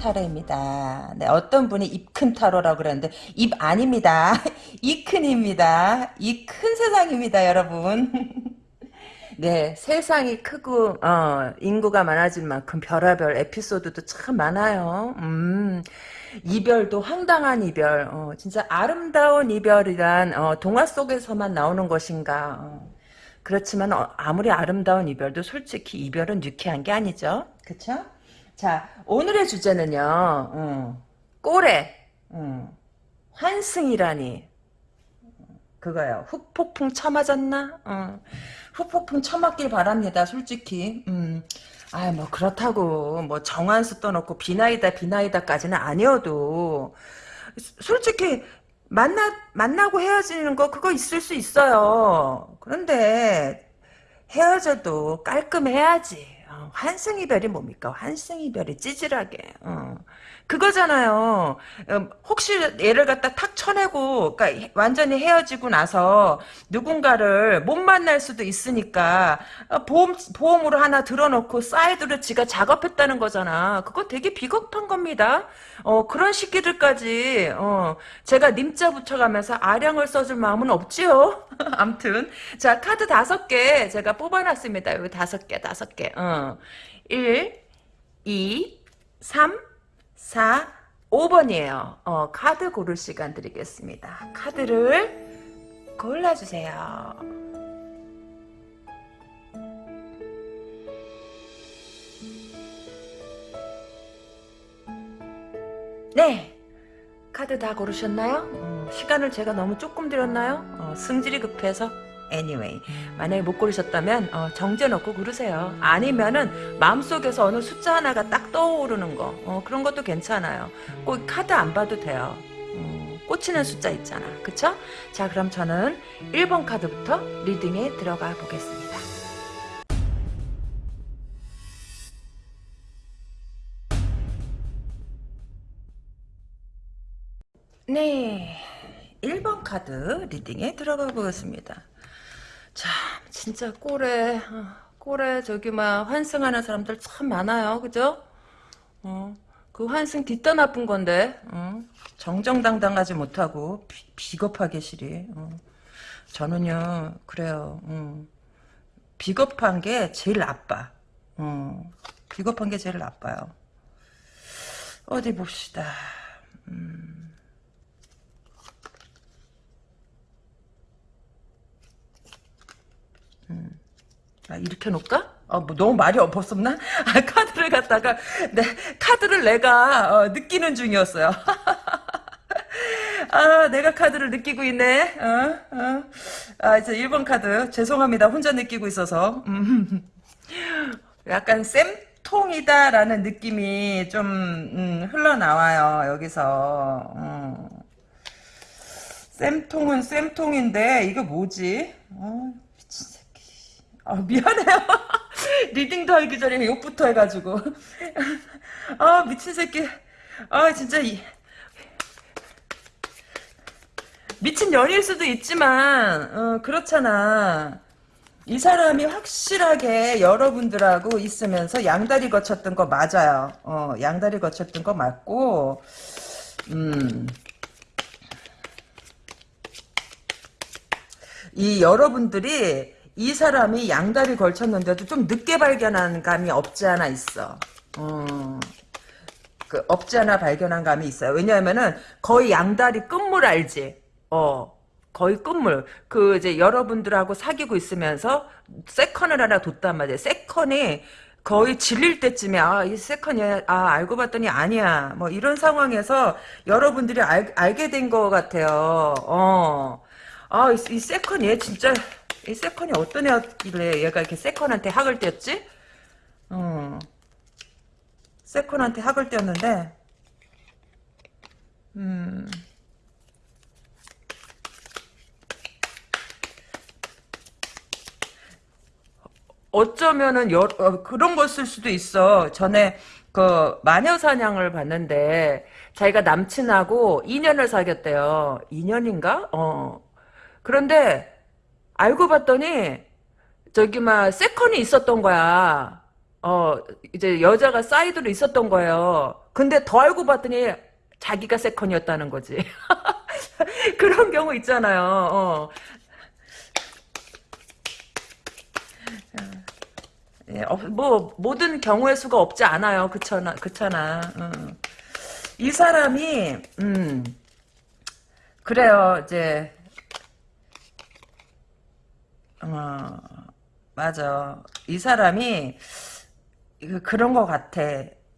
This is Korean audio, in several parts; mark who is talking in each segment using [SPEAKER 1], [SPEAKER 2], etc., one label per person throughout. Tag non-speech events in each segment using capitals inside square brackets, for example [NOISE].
[SPEAKER 1] 타로입니다. 네, 어떤 분이 입큰 타로라고 그랬는데 입 아닙니다. [LAUGHS] 이 큰입니다. 이 큰 세상입니다, 여러분. [LAUGHS] 네, 세상이 크고 어, 인구가 많아질 만큼 별의별 에피소드도 참 많아요. 음, 이별도 황당한 이별, 어, 진짜 아름다운 이별이란 어, 동화 속에서만 나오는 것인가. 어. 그렇지만 어, 아무리 아름다운 이별도 솔직히 이별은 유쾌한 게 아니죠. 그쵸? 자, 오늘의 주제는요. 음, 꼬레, 음, 환승이라니. 그거요. 훅폭풍 쳐맞았나? 어. 훅폭풍 쳐맞길 바랍니다. 솔직히. 음. 아, 뭐 그렇다고 뭐 정한수 떠놓고 비나이다 비나이다까지는 아니어도 솔직히 만나 만나고 헤어지는 거 그거 있을 수 있어요. 그런데 헤어져도 깔끔해야지. 어, 환승이별이 뭡니까? 환승이별이 찌질하게. 어. 그거잖아요. 어, 혹시 얘를 갖다 탁 쳐내고, 그러니까 완전히 헤어지고 나서 누군가를 못 만날 수도 있으니까 어, 보험 보험으로 하나 들어놓고 사이드로 지가 작업했다는 거잖아. 그거 되게 비겁한 겁니다. 어, 그런 시기들까지 어, 제가 님자 붙여가면서 아량을 써줄 마음은 없지요. [LAUGHS] 암튼 자 카드 다섯 개 제가 뽑아놨습니다. 여기 다섯 개, 다섯 개. 어. 1, 2, 3, 4, 5번이에요. 어, 카드 고를 시간 드리겠습니다. 카드를 골라주세요. 네. 카드 다 고르셨나요? 어, 시간을 제가 너무 조금 드렸나요? 어, 승질이 급해서 anyway 만약에 못 고르셨다면 어, 정제놓고 고르세요. 아니면은 마음속에서 어느 숫자 하나가 딱 떠오르는 거 어, 그런 것도 괜찮아요. 꼭 카드 안 봐도 돼요. 어, 꽂히는 숫자 있잖아. 그쵸? 자 그럼 저는 1번 카드부터 리딩에 들어가 보겠습니다. 네 1번 카드 리딩에 들어가 보겠습니다 참 진짜 꼴에 어, 꼴에 저기 막 환승하는 사람들 참 많아요 그죠 어, 그 환승 뒷다 나쁜 건데 어, 정정당당하지 못하고 비, 겁하게 시리 어. 저는요 그래요 어. 비겁한 게 제일 나빠 어. 비겁한 게 제일 나빠요 어디 봅시다 음. 음. 아, 이렇게 놓을까? 어, 뭐 너무 말이 없었나? 아, 카드를 갖다가 네, 카드를 내가 어, 느끼는 중이었어요. [LAUGHS] 아, 내가 카드를 느끼고 있네. 어, 어. 아, 이제 1번 카드 죄송합니다. 혼자 느끼고 있어서. 음. [LAUGHS] 약간 쌤통이다라는 느낌이 좀 음, 흘러나와요. 여기서. 음. 쌤통은 쌤통인데 이거 뭐지? 어, 아, 미안해요. [LAUGHS] 리딩도 하기 전에 욕부터 해가지고. [LAUGHS] 아, 미친 새끼. 아, 진짜, 이. 미친 년일 수도 있지만, 어, 그렇잖아. 이 사람이 확실하게 여러분들하고 있으면서 양다리 거쳤던 거 맞아요. 어, 양다리 거쳤던 거 맞고, 음. 이 여러분들이 이 사람이 양다리 걸쳤는데도 좀 늦게 발견한 감이 없지 않아 있어. 어, 그 없지 않아 발견한 감이 있어요. 왜냐하면은 거의 양다리 끝물 알지? 어. 거의 끝물. 그 이제 여러분들하고 사귀고 있으면서 세컨을 하나 뒀단 말이야. 세컨이 거의 질릴 때쯤에 아 이 세컨이 아 알고 봤더니 아니야. 뭐 이런 상황에서 여러분들이 알, 알게 된 것 같아요. 어. 아이 이 세컨 얘 진짜 이 세컨이 어떤 애였길래 얘가 이렇게 세컨한테 학을 떼었지? 어. 세컨한테 학을 떼었는데, 음. 어쩌면은 여, 어, 그런 것일 수도 있어. 전에 그 마녀 사냥을 봤는데 자기가 남친하고 2년을 사귀었대요. 2년인가? 어. 그런데 알고 봤더니 저기 막 세컨이 있었던 거야. 어, 이제 여자가 사이드로 있었던 거예요. 근데 더 알고 봤더니 자기가 세컨이었다는 거지. [LAUGHS] 그런 경우 있잖아요. 어. 예, 어, 뭐 모든 경우의 수가 없지 않아요. 그렇잖아. 그렇잖아. 어. 이 사람이 음 그래요. 이제 어 맞아. 이 사람이 그- 그런 것 같아.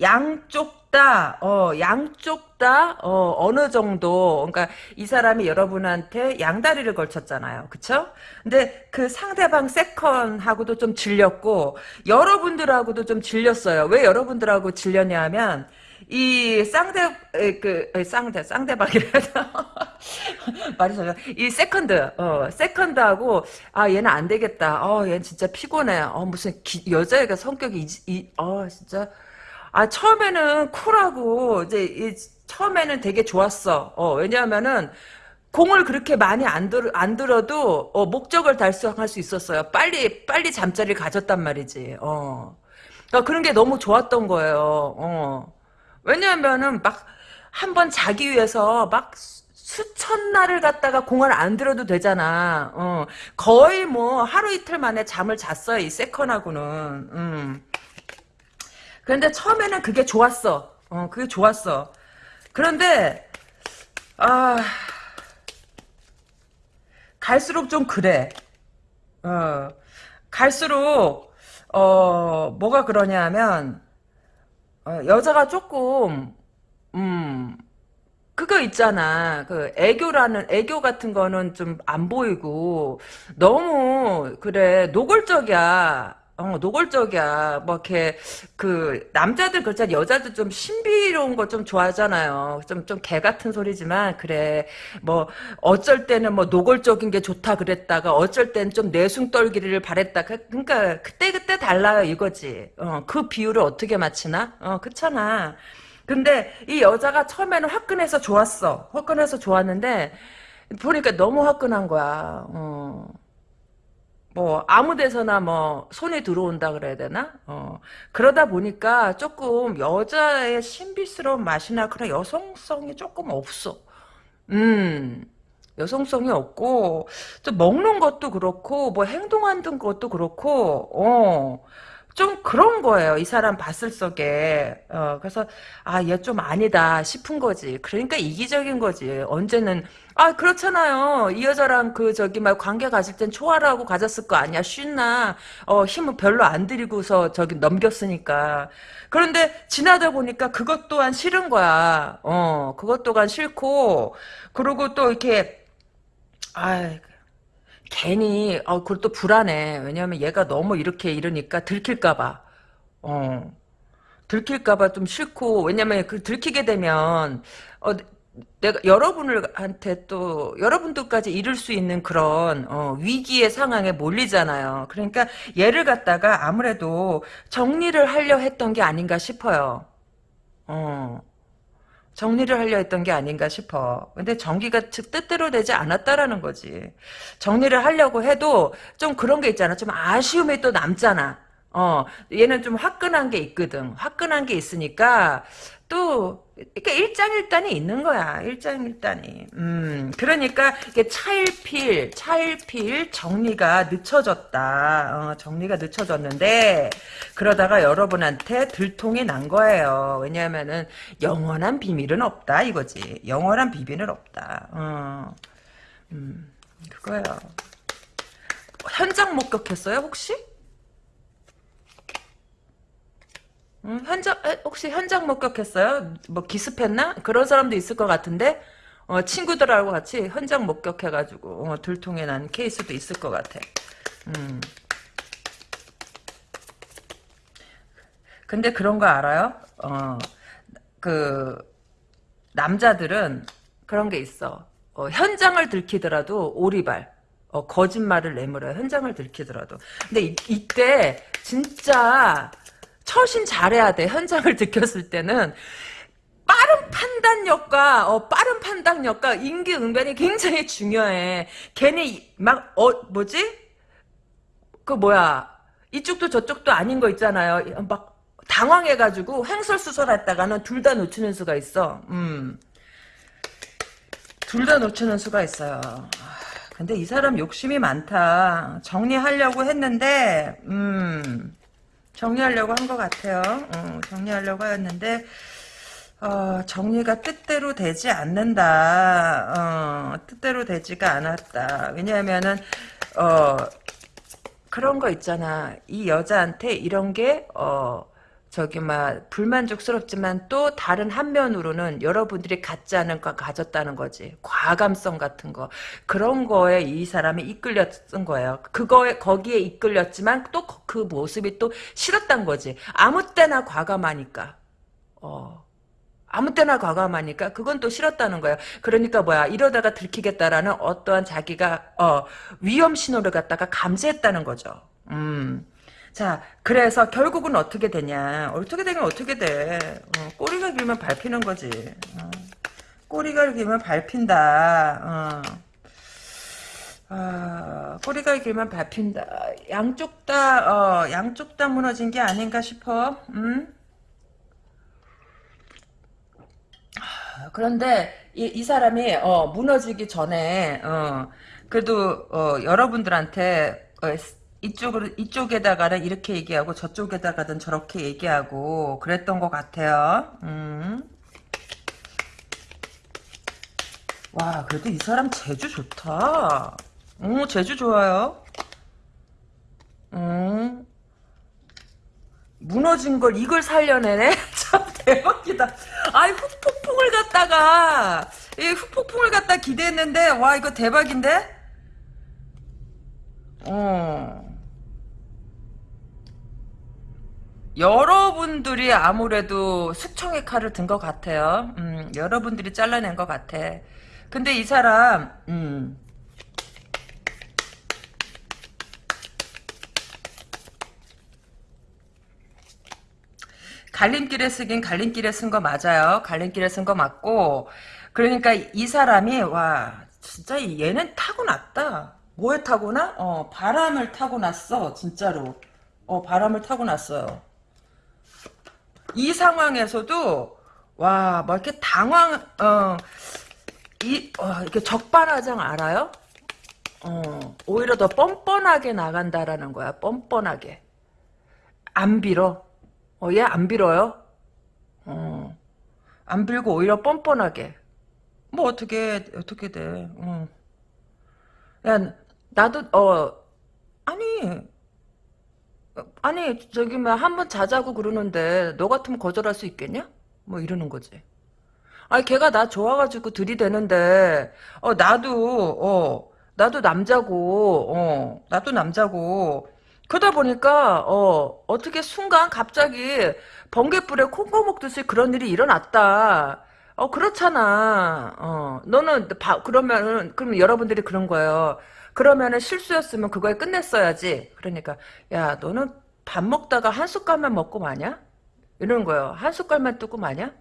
[SPEAKER 1] 양쪽 다, 어, 양쪽 다, 어, 어느 정도, 그러니까 이 사람이 여러분한테 양다리를 걸쳤잖아요. 그쵸? 근데 그 상대방 세컨하고도 좀 질렸고, 여러분들하고도 좀 질렸어요. 왜 여러분들하고 질렸냐 하면, 이 쌍대, 에, 그, 에, 쌍대, 쌍대박이라서. [LAUGHS] 말이 잘, 이 세컨드, 어, 세컨드하고, 아, 얘는 안 되겠다. 어, 얘는 진짜 피곤해. 어, 무슨, 기, 여자애가 성격이, 이, 이, 어, 진짜. 아, 처음에는 쿨하고, 이제, 이, 처음에는 되게 좋았어. 어, 왜냐하면은, 공을 그렇게 많이 안, 들, 안 들어도, 어, 목적을 달성할 수 있었어요. 빨리, 빨리 잠자리를 가졌단 말이지. 어. 그러니까 그런 게 너무 좋았던 거예요. 어. 왜냐하면은, 막, 한 번 자기 위해서 막, 수- 수천 날을 갖다가 공을 안 들어도 되잖아. 어. 거의 뭐, 하루 이틀 만에 잠을 잤어요, 이 세컨하고는. 음. 그런데 처음에는 그게 좋았어. 어, 그게 좋았어. 그런데, 아, 갈수록 좀 그래. 어, 갈수록, 어, 뭐가 그러냐면, 어, 여자가 조금, 음, 그거 있잖아. 그 애교라는 애교 같은 거는 좀 안 보이고 너무 그래 노골적이야. 어, 노골적이야. 뭐 이렇게 그 남자들 그렇잖아. 여자들 좀 신비로운 거 좀 좋아하잖아요. 좀 좀 개 같은 소리지만 그래. 뭐 어쩔 때는 뭐 노골적인 게 좋다 그랬다가 어쩔 때는 좀 내숭 떨기를 바랬다. 그- 그러니까 그때 그때 달라요 이거지. 어, 그 비율을 어떻게 맞추나? 어, 그렇잖아. 근데 이 여자가 처음에는 화끈해서 좋았어. 화끈해서 좋았는데 보니까 너무 화끈한 거야. 어. 뭐 아무 데서나 뭐 손에 들어온다 그래야 되나? 어. 그러다 보니까 조금 여자의 신비스러운 맛이나 그런 여성성이 조금 없어. 음. 여성성이 없고 또 먹는 것도 그렇고 뭐 행동하는 것도 그렇고 어. 좀 그런 거예요. 이 사람 봤을 적에. 어, 그래서, 아, 얘 좀 아니다 싶은 거지. 그러니까 이기적인 거지. 언제는, 아, 그렇잖아요. 이 여자랑 그, 저기, 막 관계 가질 땐 초월하고 가졌을 거 아니야. 쉬나, 어, 힘을 별로 안 들이고서 저기 넘겼으니까. 그런데 지나다 보니까 그것 또한 싫은 거야. 어, 그것 또한 싫고, 그리고 또 이렇게, 아 괜히 어 그걸 또 불안해. 왜냐면 얘가 너무 이렇게 이러니까 들킬까봐. 어 들킬까봐 좀 싫고 왜냐면 그 들키게 되면 어 내가 여러분을 한테 또 여러분들까지 잃을 수 있는 그런 어, 위기의 상황에 몰리잖아요. 그러니까 얘를 갖다가 아무래도 정리를 하려 했던 게 아닌가 싶어요. 어. 정리를 하려 했던 게 아닌가 싶어. 근데 정기가 즉 뜻대로 되지 않았다라는 거지. 정리를 하려고 해도 좀 그런 게 있잖아. 좀 아쉬움이 또 남잖아. 어, 얘는 좀 화끈한 게 있거든. 화끈한 게 있으니까 또 그러니까 일장일단이 있는 거야. 일장일단이. 음, 그러니까 이게 차일필, 차일필 정리가 늦춰졌다. 어, 정리가 늦춰졌는데 그러다가 여러분한테 들통이 난 거예요. 왜냐하면은 영원한 비밀은 없다 이거지. 영원한 비밀은 없다. 어, 음, 그거예요. 현장 목격했어요 혹시? 음, 현장 에, 혹시 현장 목격했어요? 뭐 기습했나? 그런 사람도 있을 것 같은데 어, 친구들하고 같이 현장 목격해가지고 어, 들통이 난 케이스도 있을 것 같아. 음. 근데 그런 거 알아요? 어, 그 남자들은 그런 게 있어. 어, 현장을 들키더라도 오리발. 어, 거짓말을 내물어요. 현장을 들키더라도. 근데 이, 이때 진짜 처신 잘해야 돼. 현장을 [LAUGHS] 들켰을 때는 빠른 판단력과 어, 빠른 판단력과 임기응변이 굉장히 중요해. 괜히 막 어 뭐지? 그 뭐야 이쪽도 저쪽도 아닌 거 있잖아요. 막 당황해가지고 횡설수설했다가는 둘 다 놓치는 수가 있어. 음. 둘 다 놓치는 수가 있어요. 아, 근데 이 사람 욕심이 많다. 정리하려고 했는데, 음, 정리하려고 한 것 같아요. 어, 정리하려고 했는데, 어, 정리가 뜻대로 되지 않는다. 어, 뜻대로 되지가 않았다. 왜냐하면은, 어, 그런 거 있잖아. 이 여자한테 이런 게, 어, 저기, 막, 불만족스럽지만 또 다른 한면으로는 여러분들이 갖지 않은 거 가졌다는 거지. 과감성 같은 거. 그런 거에 이 사람이 이끌렸던 거예요. 그거에, 거기에 이끌렸지만 또 그 모습이 또 싫었단 거지. 아무 때나 과감하니까. 어. 아무 때나 과감하니까 그건 또 싫었다는 거예요. 그러니까 뭐야 이러다가 들키겠다라는 어떠한 자기가 어, 위험 신호를 갖다가 감지했다는 거죠. 음. 자 그래서 결국은 어떻게 되냐 어떻게 되면 어떻게 돼 어, 꼬리가 길면 밟히는 거지 어. 꼬리가 길면 밟힌다 어. 아, 꼬리가 길면 밟힌다 양쪽 다 어, 양쪽 다 무너진 게 아닌가 싶어 음? 그런데 이, 이 사람이 어, 무너지기 전에 어, 그래도 어, 여러분들한테 어, 이쪽으로 이쪽에다가는 이렇게 얘기하고 저쪽에다가는 저렇게 얘기하고 그랬던 것 같아요. 음. 와 그래도 이 사람 재주 좋다. 오 재주 좋아요. 음. 무너진 걸 이걸 살려내네? [LAUGHS] 참 대박이다. 아이 후폭풍을 갖다가 이 후폭풍을 갖다 기대했는데 와 이거 대박인데? 어. 여러분들이 아무래도 숙청의 칼을 든 것 같아요. 음, 여러분들이 잘라낸 것 같아. 근데 이 사람 음, 갈림길에 쓰긴 갈림길에 쓴 거 맞아요. 갈림길에 쓴 거 맞고 그러니까 이 사람이 와 진짜 얘는 타고났다. 뭐에 타고나? 어 바람을 타고났어 진짜로. 어 바람을 타고났어요. 이 상황에서도 와뭐 이렇게 당황 어 이 어, 이렇게 적반하장 알아요? 어 오히려 더 뻔뻔하게 나간다라는 거야. 뻔뻔하게 안 빌어. 어, 얘 안 빌어요? 어, 안 빌고 오히려 뻔뻔하게. 뭐, 어떻게, 어떻게 돼. 어. 야, 나도, 어, 아니, 아니, 저기, 뭐, 한 번 자자고 그러는데, 너 같으면 거절할 수 있겠냐? 뭐, 이러는 거지. 아니, 걔가 나 좋아가지고 들이대는데, 어, 나도, 어, 나도 남자고, 어, 나도 남자고, 그러다 보니까 어 어떻게 순간 갑자기 번개불에 콩고 먹듯이 그런 일이 일어났다. 어 그렇잖아. 어 너는 바, 그러면은 그럼 여러분들이 그런 거예요. 그러면은 실수였으면 그거에 끝냈어야지. 그러니까 야 너는 밥 먹다가 한 숟갈만 먹고 마냐? 이러는 거예요. 한 숟갈만 뜨고 마냐?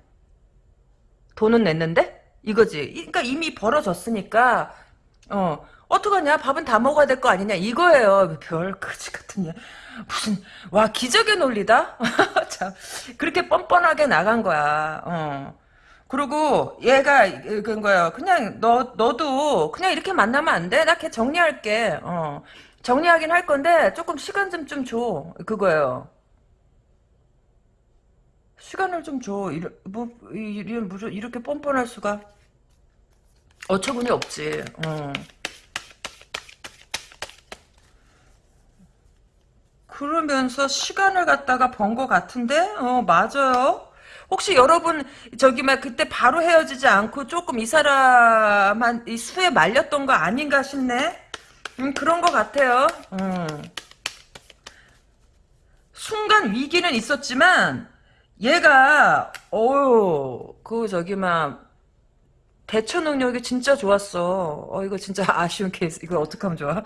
[SPEAKER 1] 돈은 냈는데? 이거지. 그러니까 이미 벌어졌으니까 어 어떡하냐? 밥은 다 먹어야 될 거 아니냐? 이거예요. 별 거지 같은 년. 무슨 와 기적의 논리다. [LAUGHS] 참 그렇게 뻔뻔하게 나간 거야. 어. 그리고 얘가 그런 거예요. 그냥 너 너도 그냥 이렇게 만나면 안 돼? 나 걔 정리할게. 어. 정리하긴 할 건데 조금 시간 좀 좀 줘. 그거예요. 시간을 좀 줘. 이러, 뭐, 이, 무슨 이렇게 뻔뻔할 수가 어처구니 없지. 어. 그러면서 시간을 갖다가 번것 같은데? 어, 맞아요. 혹시 여러분, 저기, 막, 그때 바로 헤어지지 않고 조금 이 사람한, 이 수에 말렸던 거 아닌가 싶네? 음, 그런 것 같아요. 음. 순간 위기는 있었지만, 얘가, 어우, 그, 저기, 막, 대처 능력이 진짜 좋았어. 어, 이거 진짜 [LAUGHS] 아쉬운 케이스. 이거 어떡하면 좋아?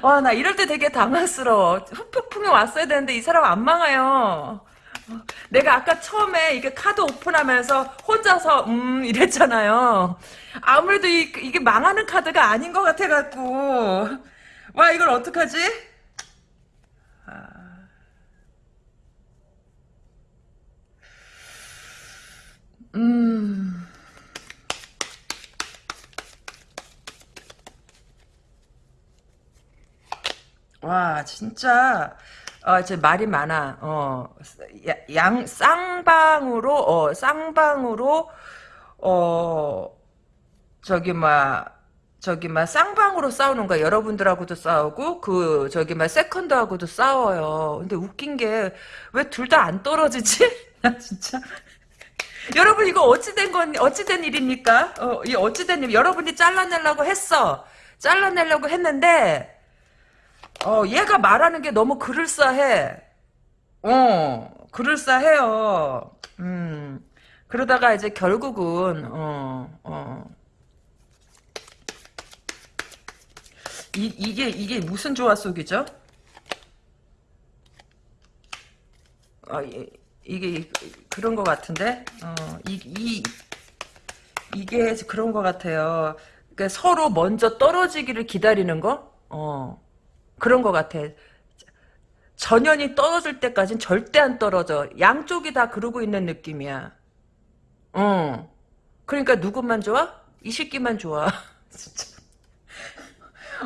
[SPEAKER 1] 와, [LAUGHS] 나 이럴 때 되게 당황스러워. 후폭풍이 왔어야 되는데 이 사람 안 망해요. 내가 아까 처음에 이게 카드 오픈하면서 혼자서 음 이랬잖아요. 아무래도 이, 이게 망하는 카드가 아닌 것 같아갖고 와 이걸 어떡하지? 아. 음... 와 진짜 어, 이제 말이 많아. 어, 야- 양 쌍방으로 어, 쌍방으로 어 저기 막 저기 막 쌍방으로 싸우는 거야. 여러분들하고도 싸우고 그 저기 막 세컨드하고도 싸워요. 근데 웃긴 게 왜 둘 다 안 떨어지지? [LAUGHS] 나 진짜 여러분 이거 어찌된 건 어찌된 일입니까? 어, 이 어찌된 일 여러분이 잘라내려고 했어. 잘라내려고 했는데 어, 얘가 말하는 게 너무 그럴싸해. 어, 그럴싸해요. 음. 그러다가 이제 결국은 어, 어. 이, 이게 이게 무슨 조화 속이죠? 어, 이, 이게 그런 것 같은데, 어, 이, 이 이게 그런 것 같아요. 그러니까 서로 먼저 떨어지기를 기다리는 거, 어, 그런 것 같아. 전연이 떨어질 때까진 절대 안 떨어져. 양쪽이 다 그러고 있는 느낌이야. 어. 그러니까 누구만 좋아? 이 새끼만 좋아. [LAUGHS] 진짜.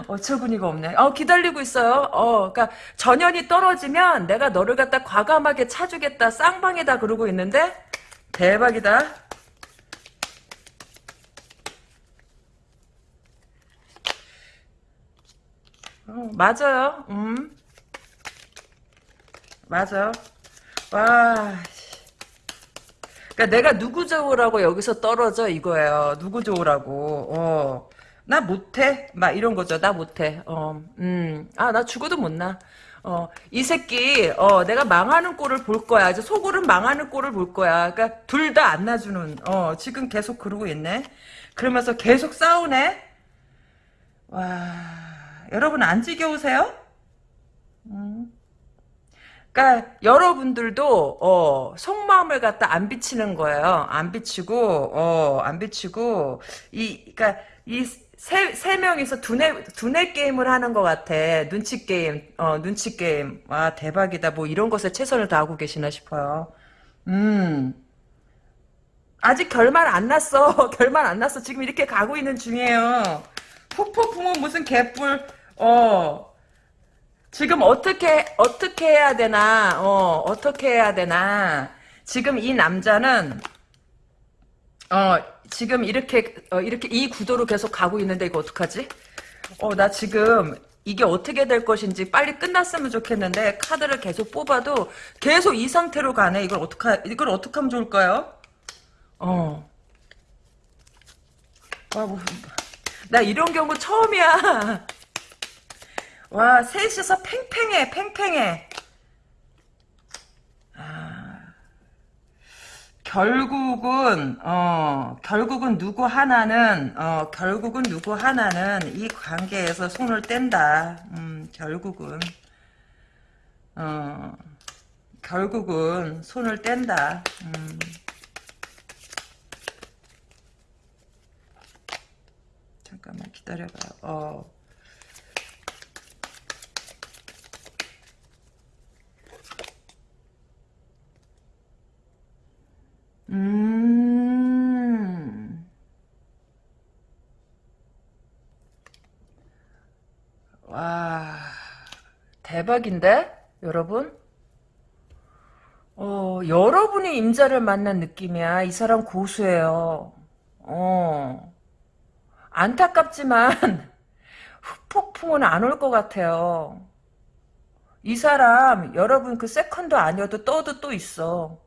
[SPEAKER 1] 어처구니가 없네. 어, 기다리고 있어요. 어, 그니까, 전연이 떨어지면 내가 너를 갖다 과감하게 차주겠다. 쌍방이다. 그러고 있는데, 대박이다. 어, 맞아요. 음. 맞아. 와. 그니까 내가 누구 좋으라고 여기서 떨어져 이거예요. 누구 좋으라고. 어. 나 못해. 막 이런 거죠. 나 못해. 어. 음. 아, 나 죽어도 못 나. 어, 이 새끼, 어, 내가 망하는 꼴을 볼 거야. 이제 속으로 망하는 꼴을 볼 거야. 그니까, 둘 다 안 놔주는, 어, 지금 계속 그러고 있네. 그러면서 계속 싸우네? 와, 여러분 안 지겨우세요? 음. 그러니까 여러분들도 어, 속마음을 갖다 안 비치는 거예요. 안 비치고 어, 안 비치고 이 그러니까 이 세, 세 명이서 두뇌, 두뇌 게임을 하는 것 같아. 눈치 게임, 어, 눈치 게임. 와, 대박이다. 뭐 이런 것에 최선을 다하고 계시나 싶어요. 음. 아직 결말 안 났어. [LAUGHS] 결말 안 났어. 지금 이렇게 가고 있는 중이에요. 폭폭풍은 무슨 개뿔, 어, 지금 어떻게 어떻게 해야 되나? 어 어떻게 해야 되나? 지금 이 남자는 어 지금 이렇게 어, 이렇게 이 구도로 계속 가고 있는데 이거 어떡하지? 어 나 지금 이게 어떻게 될 것인지 빨리 끝났으면 좋겠는데 카드를 계속 뽑아도 계속 이 상태로 가네. 이걸 어떡하 이걸 어떻게 하면 좋을까요? 어. 아, 뭐, 나 이런 경우 처음이야. 와, 셋이서 팽팽해, 팽팽해. 아, 결국은, 어, 결국은 누구 하나는, 어, 결국은 누구 하나는 이 관계에서 손을 뗀다. 음, 결국은, 어, 결국은 손을 뗀다. 음. 잠깐만 기다려봐요. 어. 대박인데? 여러분? 어, 여러분이 임자를 만난 느낌이야. 이 사람 고수예요. 어. 안타깝지만, [LAUGHS] 후폭풍은 안 올 것 같아요. 이 사람, 여러분 그 세컨드 아니어도 떠도 또 있어.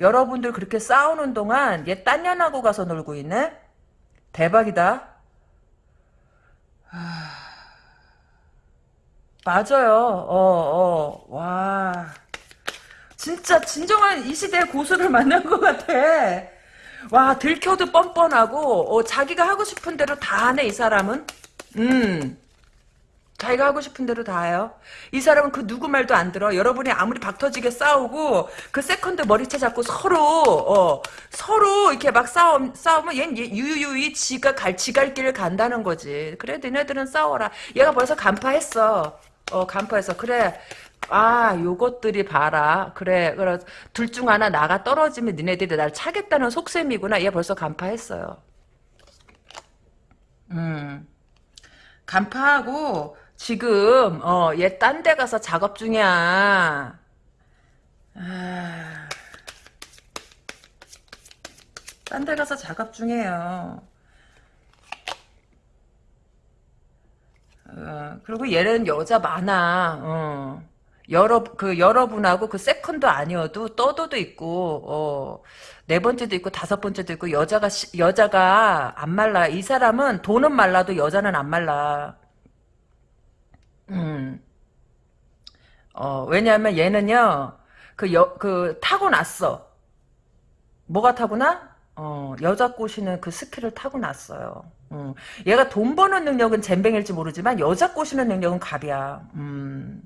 [SPEAKER 1] 여러분들 그렇게 싸우는 동안 얘 딴 년하고 가서 놀고 있네? 대박이다. 맞아요. 어, 어, 와. 진짜 진정한 이 시대의 고수를 [LAUGHS] 만난 것 같아. 와, 들켜도 뻔뻔하고, 어, 자기가 하고 싶은 대로 다 하네, 이 사람은. 음. 자기가 하고 싶은 대로 다 해요. 이 사람은 그 누구 말도 안 들어. 여러분이 아무리 박터지게 싸우고 그 세컨드 머리채 잡고 서로 어, 서로 이렇게 막 싸움 싸우면 얘는 유유히 지가 갈 지갈 길을 간다는 거지. 그래 너네들은 싸워라. 얘가 벌써 간파했어. 어 간파했어. 그래. 아, 요것들이 봐라. 그래, 그래. 둘 중 하나 나가 떨어지면 니네들이 날 차겠다는 속셈이구나. 얘 벌써 간파했어요. 음. 간파하고 지금 어, 얘 딴 데 가서 작업 중이야. 아... 딴 데 가서 작업 중이에요. 어, 그리고 얘는 여자 많아. 어. 여러 그 여러분하고 그 세컨드 아니어도 third도 있고 어, 네 번째도 있고 다섯 번째도 있고 여자가 시- 여자가 안 말라. 이 사람은 돈은 말라도 여자는 안 말라. 음. 어, 왜냐하면 얘는요. 그 여, 그 타고났어. 뭐가 타고나? 어, 여자 꼬시는 그 스킬을 타고났어요. 음. 얘가 돈 버는 능력은 잼뱅일지 모르지만 여자 꼬시는 능력은 갑이야. 음.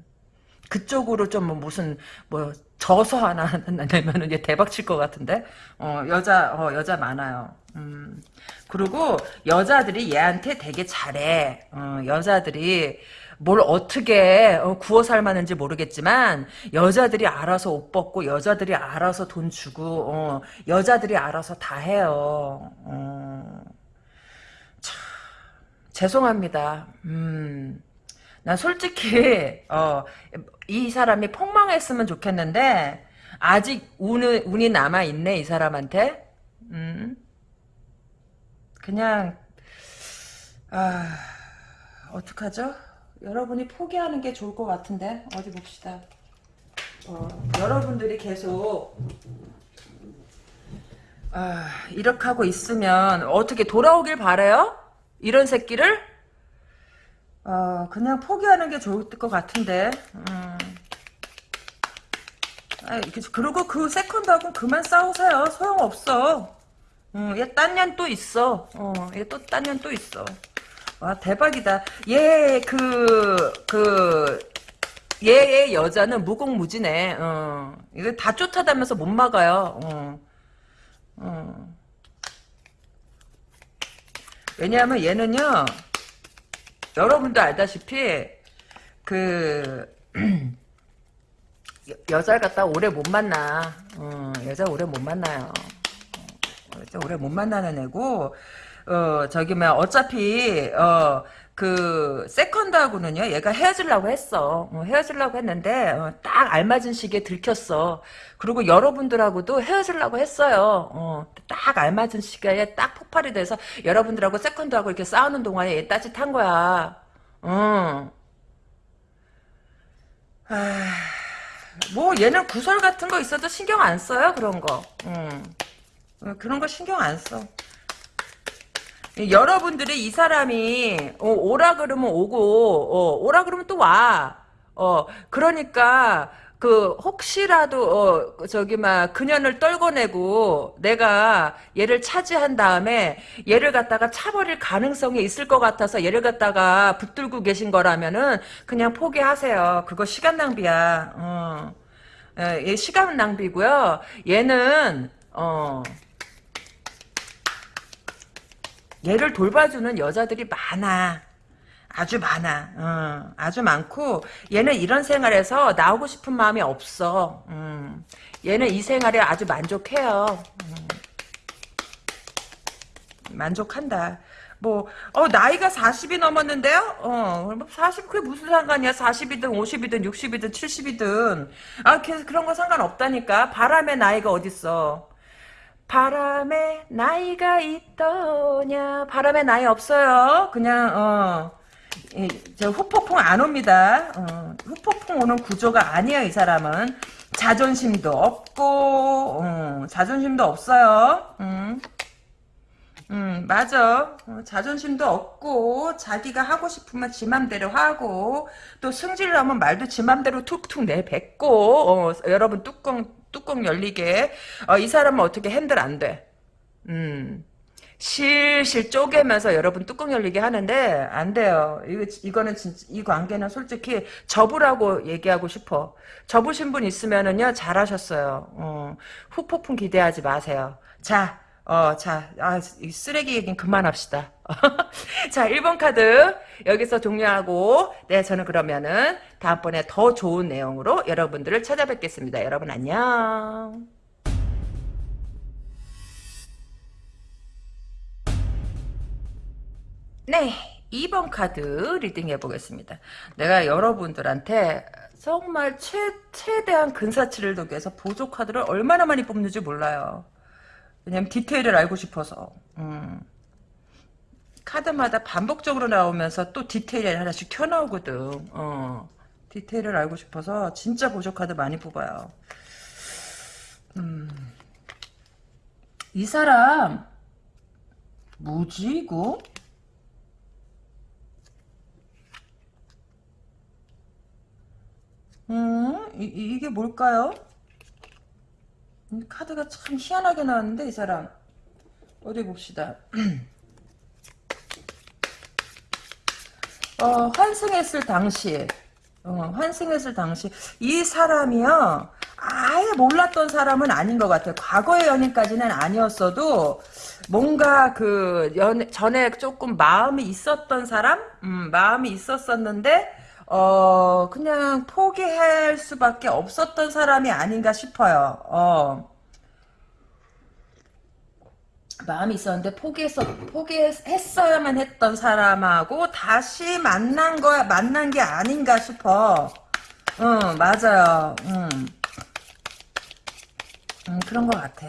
[SPEAKER 1] 그쪽으로 좀 뭐 무슨 뭐 저서 하나 [LAUGHS] 내면은 얘 대박 칠 것 같은데 어 여자 어 여자 많아요 음 그리고 여자들이 얘한테 되게 잘해 어 여자들이 뭘 어떻게 어, 구워 삶았는지 모르겠지만 여자들이 알아서 옷 벗고 여자들이 알아서 돈 주고 어 여자들이 알아서 다 해요 어 죄송합니다 음 난 솔직히 어, 이 사람이 폭망했으면 좋겠는데 아직 운이, 운이 남아 있네 이 사람한테. 음. 그냥 아 어떡하죠? 여러분이 포기하는 게 좋을 것 같은데 어디 봅시다. 어, 여러분들이 계속 아, 이렇게 하고 있으면 어떻게 돌아오길 바래요? 이런 새끼를? 어, 그냥 포기하는 게 좋을 것 같은데. 음. 아, 그리고 그 세컨드하고 그만 싸우세요. 소용없어. 음, 얘딴 년또 있어. 어, 얘또딴년또 있어. 와, 대박이다. 얘, 그, 그, 얘의 여자는 무공무지네. 어. 이거 다 쫓아다면서 못 막아요. 어. 어. 왜냐하면 얘는요, 여러분도 알다시피 그 여- [CLEARS THROAT] 여자를 갖다 오래 못 만나. 어, 여자 오래 못 만나요. 어, 여자 오래 못 만나는 애고 어 저기 뭐 어차피 어 그 세컨드하고는요 얘가 헤어지려고 했어 어, 헤어지려고 했는데 어, 딱 알맞은 시기에 들켰어 그리고 여러분들하고도 헤어지려고 했어요 어, 딱 알맞은 시기에 딱 폭발이 돼서 여러분들하고 세컨드하고 이렇게 싸우는 동안에 얘 따짓한 거야 어. 아, 뭐 얘는 구설 같은 거 있어도 신경 안 써요 그런 거 음. 어, 그런 거 신경 안 써. 여러분들이 이 사람이 어, 오라 그러면 오고 어, 오라 그러면 또 와. 어 그러니까 그 혹시라도 어 저기 막 그년을 떨궈내고 내가 얘를 차지한 다음에 얘를 갖다가 차버릴 가능성이 있을 것 같아서 얘를 갖다가 붙들고 계신 거라면은 그냥 포기하세요. 그거 시간 낭비야. 어. 예, 얘 시간 낭비고요. 얘는 어 얘를 돌봐주는 여자들이 많아. 아주 많아. 어, 아주 많고 얘는 이런 생활에서 나오고 싶은 마음이 없어. 음, 얘는 이 생활에 아주 만족해요. 음, 만족한다. 뭐, 어, 나이가 40이 넘었는데요? 어, 40, 그게 무슨 상관이야? 40이든 50이든 60이든 70이든. 아, 그런 거 상관없다니까. 바람의 나이가 어딨어. 바람에 나이가 있더냐? 바람에 나이 없어요. 그냥 어, 이, 저 후폭풍 안 옵니다. 어, 후폭풍 오는 구조가 아니에요 이 사람은. 자존심도 없고 어, 자존심도 없어요. 음. 음, 맞아. 어, 자존심도 없고, 자기가 하고 싶으면 지 맘대로 하고, 또 승질 나면 말도 지 맘대로 툭툭 내뱉고, 어, 여러분 뚜껑, 뚜껑 열리게. 어, 이 사람은 어떻게 핸들 안 돼. 음. 실실 쪼개면서 여러분 뚜껑 열리게 하는데, 안 돼요. 이거, 이거는 진짜, 이 관계는 솔직히 접으라고 얘기하고 싶어. 접으신 분 있으면은요, 잘하셨어요. 어, 후폭풍 기대하지 마세요. 자, 어, 자, 아, 이 쓰레기 얘기는 그만합시다. [LAUGHS] 자, 1번 카드 여기서 종료하고 네, 저는 그러면은 다음번에 더 좋은 내용으로 여러분들을 찾아뵙겠습니다. 여러분 안녕. 네, 2번 카드 reading 해보겠습니다. 내가 여러분들한테 정말 최, 최대한 근사치를 위해서 보조 카드를 얼마나 많이 뽑는지 몰라요. 왜냐면 디테일을 알고 싶어서. 음. 카드마다 반복적으로 나오면서 또 디테일이 하나씩 튀어나오거든. 어. 디테일을 알고 싶어서 진짜 보조 카드 많이 뽑아요. 음. 이 사람 뭐지 이거? 음, 이, 이게 뭘까요? 이 카드가 참 희한하게 나왔는데 이 사람 어디 봅시다. [CLEARS THROAT] 어, 환승했을 당시 어, 환승했을 당시 이 사람이요 아예 몰랐던 사람은 아닌 것 같아요. 과거의 연인까지는 아니었어도 뭔가 그 연, 전에 조금 마음이 있었던 사람, 음, 마음이 있었었는데 어 그냥 포기할 수밖에 없었던 사람이 아닌가 싶어요. 어. 마음이 있었는데 포기했어 포기했어야만 했던 사람하고 다시 만난 거야 만난 게 아닌가 싶어. 응 맞아요. 응. 음, 그런 것 같아.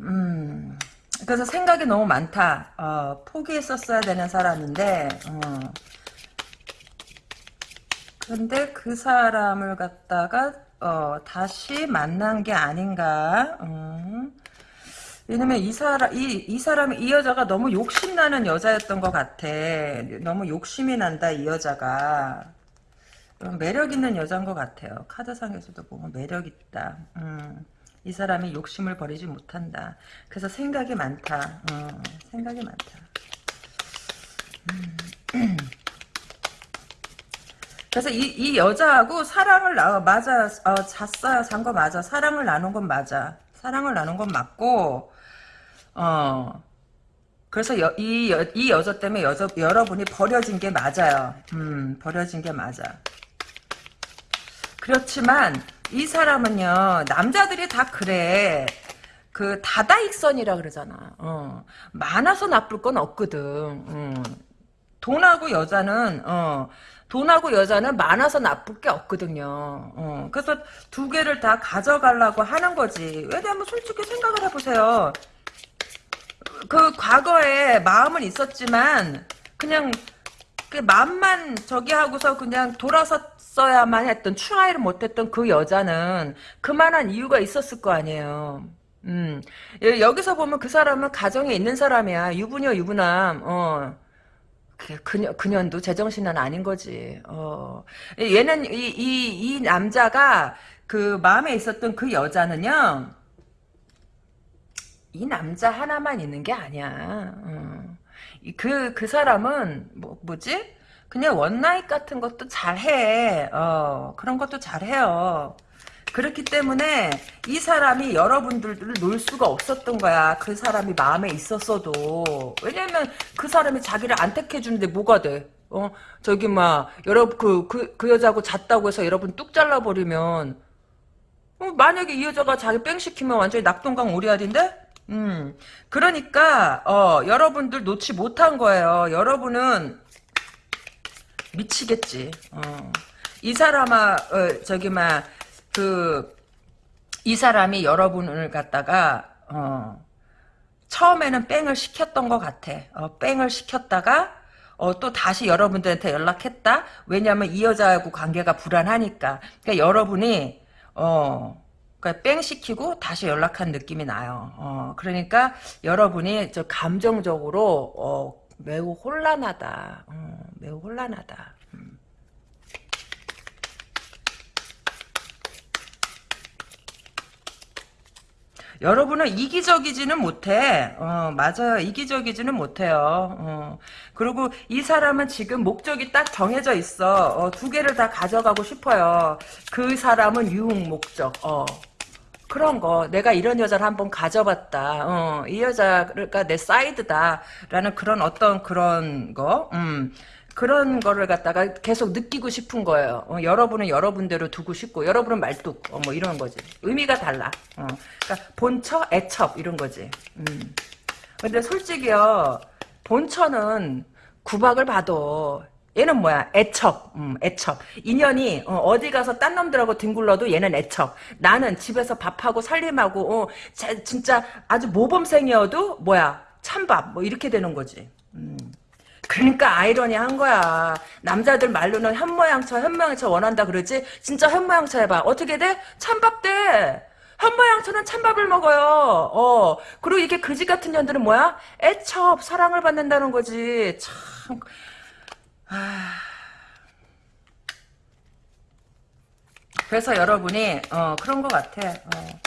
[SPEAKER 1] 음, 그래서 생각이 너무 많다. 어, 포기했었어야 되는 사람인데, 어. 근데 그 사람을 갖다가, 어, 다시 만난 게 아닌가. 음. 왜냐면 이 사람, 이, 이 사람이, 이 여자가 너무 욕심나는 여자였던 것 같아. 너무 욕심이 난다, 이 여자가. 매력 있는 여자인 것 같아요. 카드상에서도 보면 매력 있다. 음, 이 사람이 욕심을 버리지 못한다. 그래서 생각이 많다. 어, 생각이 많다. 음. [CLEARS THROAT] 그래서 이, 이 여자하고 사랑을 나 맞아 어, 잤어요 잔 거 맞아 사랑을 나눈 건 맞아 사랑을 나눈 건 맞고 어 그래서 여, 이, 여, 이 여자 때문에 여자, 여러분이 버려진 게 맞아요 음 버려진 게 맞아 그렇지만 이 사람은요 남자들이 다 그래 그 다다익선이라 그러잖아 어. 많아서 나쁠 건 없거든 음. 돈하고 여자는 어. 돈하고 여자는 많아서 나쁠 게 없거든요. 어. 그래서 두 개를 다 가져가려고 하는 거지. 왜냐면 솔직히 생각을 해보세요. 그 과거에 마음은 있었지만 그냥 그 마음만 저기 하고서 그냥 돌아섰어야만 했던 추하이를 못했던 그 여자는 그만한 이유가 있었을 거 아니에요. 음 여기서 보면 그 사람은 가정에 있는 사람이야 유부녀 유부남 어 그녀, 그년도 제정신은 아닌 거지. 어. 얘는, 이, 이, 이 남자가 그 마음에 있었던 그 여자는요, 이 남자 하나만 있는 게 아니야. 어. 그, 그 사람은, 뭐, 뭐지? 그냥 원나잇 같은 것도 잘해. 어, 그런 것도 잘해요. 그렇기 때문에 이 사람이 여러분들을 놓을 수가 없었던 거야. 그 사람이 마음에 있었어도. 왜냐면 그 사람이 자기를 안 택해주는데 뭐가 돼? 어, 저기, 막, 여러분, 그, 그, 그 여자하고 잤다고 해서 여러분 뚝 잘라버리면, 어, 만약에 이 여자가 자기 뺑 시키면 완전히 낙동강 오리알인데? 음. 그러니까, 어, 여러분들 놓지 못한 거예요. 여러분은 미치겠지. 어. 이 사람아, 어, 저기, 막, 그, 이 사람이 여러분을 갖다가, 어, 처음에는 뺑을 시켰던 것 같아. 어, 뺑을 시켰다가, 어, 또 다시 여러분들한테 연락했다? 왜냐면 이 여자하고 관계가 불안하니까. 그러니까 여러분이, 어, 그러니까 뺑 시키고 다시 연락한 느낌이 나요. 어, 그러니까 여러분이 저 감정적으로, 어, 매우 혼란하다. 어, 매우 혼란하다. 여러분은 이기적이지는 못해. 어, 맞아요. 이기적이지는 못해요. 어. 그리고 이 사람은 지금 목적이 딱 정해져 있어. 어, 두 개를 다 가져가고 싶어요. 그 사람은 유흥 목적. 어. 그런 거 내가 이런 여자를 한번 가져봤다 어, 이 여자가 내 사이드다라는 그런 어떤 그런 거 음, 그런 거를 갖다가 계속 느끼고 싶은 거예요. 어, 여러분은 여러분대로 두고 싶고 여러분은 말뚝 어, 뭐 이런 거지. 의미가 달라. 어, 그러니까 본처, 애첩 이런 거지. 음. 근데 솔직히요 본처는 구박을 봐도 얘는 뭐야 애척 음, 애척 인연이 어, 디 가서 딴 놈들하고 뒹굴러도 얘는 애척 나는 집에서 밥하고 살림하고 어, 자, 진짜 아주 모범생이어도 뭐야 찬밥 뭐 이렇게 되는 거지 음. 그러니까 아이러니한 거야. 남자들 말로는 현모양처 현모양처 원한다 그러지. 진짜 현모양처 해봐. 어떻게 돼? 찬밥 돼. 현모양처는 찬밥을 먹어요. 어. 그리고 이게 그지 같은 년들은 뭐야? 애첩 사랑을 받는다는 거지. 참. 아. 그래서 여러분이 어, 그런 것 같아. 어.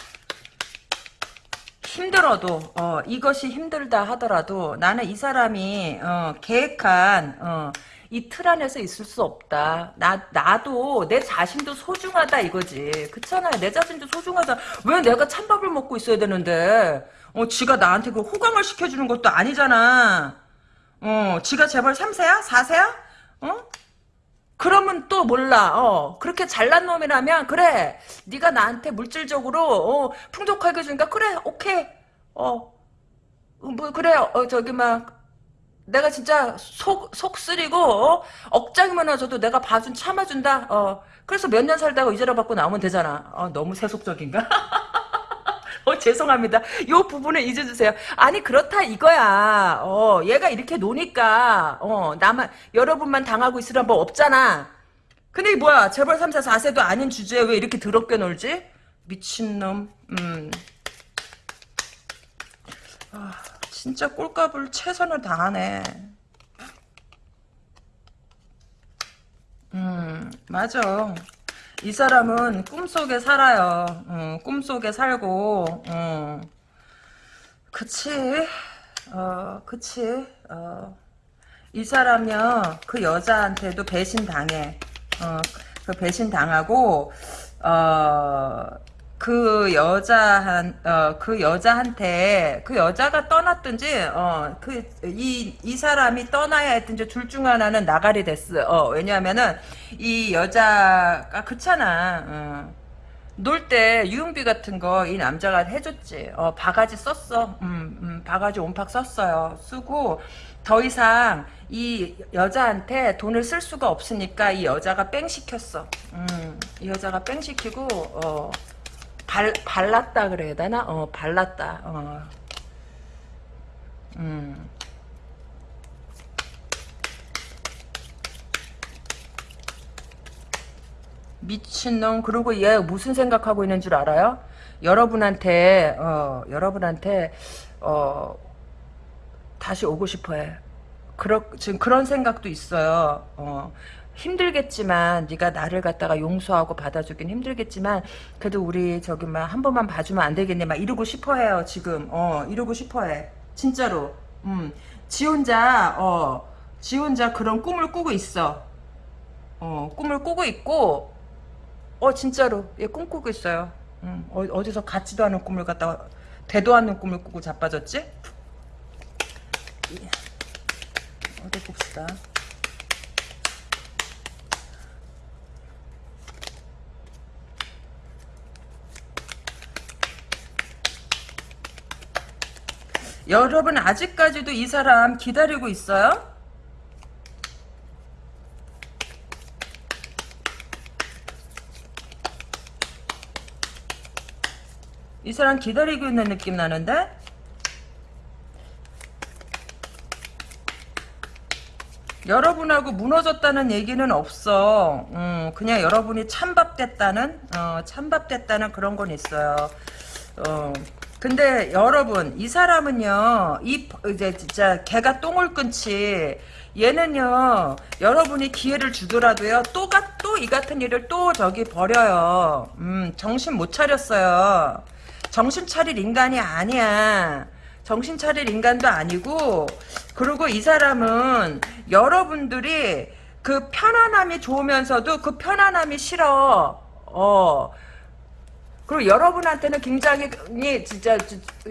[SPEAKER 1] 힘들어도 어, 이것이 힘들다 하더라도 나는 이 사람이 어, 계획한 어, 이 틀 안에서 있을 수 없다. 나 나도 내 자신도 소중하다 이거지. 그렇잖아요. 내 자신도 소중하다. 왜 내가 찬밥을 먹고 있어야 되는데? 어, 지가 나한테 그 호강을 시켜주는 것도 아니잖아. 어, 지가 재벌 3세야? 4세야? 어? 그러면 또 몰라. 어, 그렇게 잘난 놈이라면 그래. 네가 나한테 물질적으로 어, 풍족하게 주니까 그래. 오케이. 어. 뭐 그래. 어, 저기 막 내가 진짜 속, 속 쓰리고, 어? 억장이면 와줘도 내가 봐준, 참아준다, 어. 그래서 몇 년 살다가 이자료 받고 나오면 되잖아. 어, 너무 세속적인가? [LAUGHS] [LAUGHS] 어, 죄송합니다. 요 부분을 잊어주세요. 아니, 그렇다 이거야. 어, 얘가 이렇게 노니까, 어, 나만, 여러분만 당하고 있으란 법 없잖아. 근데 뭐야, 재벌 3사 4세도 아닌 주제에 왜 이렇게 더럽게 놀지? 미친놈, 음. 아, 진짜 꼴값을 최선을 다하네. 음, 맞아. 이 사람은 꿈속에 살아요. 어, 꿈속에 살고, 어. 그치, 어, 그치, 어. 이 사람요, 그 여자한테도 배신 당해. 어, 그 배신 당하고, 어, 그 여자한 어 그 여자한테 그 여자가 떠났든지 어 그 이 이 사람이 떠나야 했든지 둘 중 하나는 나가리 됐어. 어 왜냐하면은 이 여자가 그렇잖아. 어. 놀때 유흥비 같은 거 이 남자가 해줬지. 어 바가지 썼어. 음, 음 바가지 온팍 썼어요. 쓰고 더 이상 이 여자한테 돈을 쓸 수가 없으니까 이 여자가 뺑 시켰어. 음, 이 여자가 뺑 시키고 어. 발, 발랐다 그래야 되나? 어, 발랐다. 어. 음. 미친놈. 그리고 얘 무슨 생각하고 있는 줄 알아요? 여러분한테, 어, 여러분한테, 어, 다시 오고 싶어 해. 그러, 지금 그런 생각도 있어요. 어, 힘들겠지만 네가 나를 갖다가 용서하고 받아주긴 힘들겠지만 그래도 우리 저기 막 한 번만 봐주면 안 되겠니? 막 이러고 싶어해요 지금. 어 이러고 싶어해. 진짜로. 음지 혼자 어지 혼자 그런 꿈을 꾸고 있어. 어 꿈을 꾸고 있고 어 진짜로. 얘 꿈꾸고 있어요. 음, 어, 어디서 같지도 않은 꿈을 갖다가 되도 않는 꿈을 꾸고 자빠졌지? 어디 봅시다 여러분 아직까지도 이 사람 기다리고 있어요? 이 사람 기다리고 있는 느낌 나는데? 여러분하고 무너졌다는 얘기는 없어. 음, 그냥 여러분이 찬밥됐다는, 어, 찬밥됐다는 그런 건 있어요. 어, 근데 여러분 이 사람은요 이 이제 진짜 개가 똥을 끊지. 얘는요 여러분이 기회를 주더라도요 또가 또 이 같은 일을 또 저기 버려요. 음 정신 못 차렸어요. 정신 차릴 인간이 아니야. 정신 차릴 인간도 아니고 그리고 이 사람은 여러분들이 그 편안함이 좋으면서도 그 편안함이 싫어. 어 그리고 여러분한테는 굉장히 진짜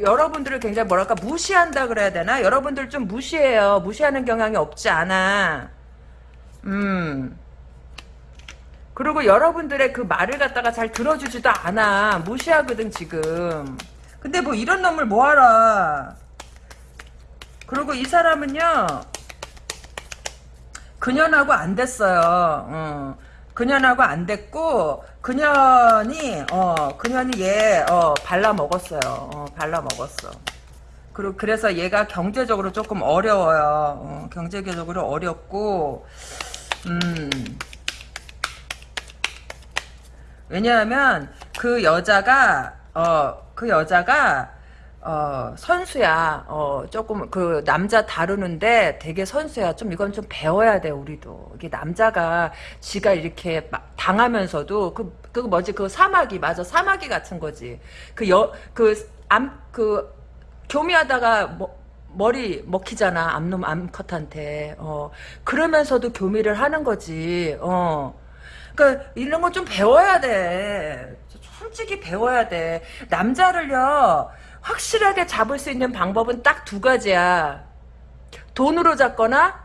[SPEAKER 1] 여러분들을 굉장히 뭐랄까 무시한다 그래야 되나? 여러분들 좀 무시해요. 무시하는 경향이 없지 않아. 음. 그리고 여러분들의 그 말을 갖다가 잘 들어주지도 않아. 무시하거든 지금. 근데 뭐 이런 놈을 뭐하라. 그리고 이 사람은요, 그년하고 안 됐어요. 어. 그년하고 안 됐고, 그년이, 어, 그년이 얘, 어, 발라 먹었어요. 어, 발라 먹었어. 그리고 그래서 얘가 경제적으로 조금 어려워요. 어, 경제적으로 어렵고, 음. 왜냐하면 그 여자가 어 그 여자가 어 선수야. 어 조금 그 남자 다루는데 되게 선수야. 좀 이건 좀 배워야 돼 우리도. 이게 남자가 지가 이렇게 막 당하면서도 그 그 뭐지 그 사마귀 맞아 사마귀 같은 거지. 그 여 그 암 그 교미하다가 뭐 머리 먹히잖아 암놈 암컷한테 어 그러면서도 교미를 하는 거지 어 그러니까 이런 거좀 배워야 돼 솔직히 배워야 돼 남자를요 확실하게 잡을 수 있는 방법은 딱 두 가지야. 돈으로 잡거나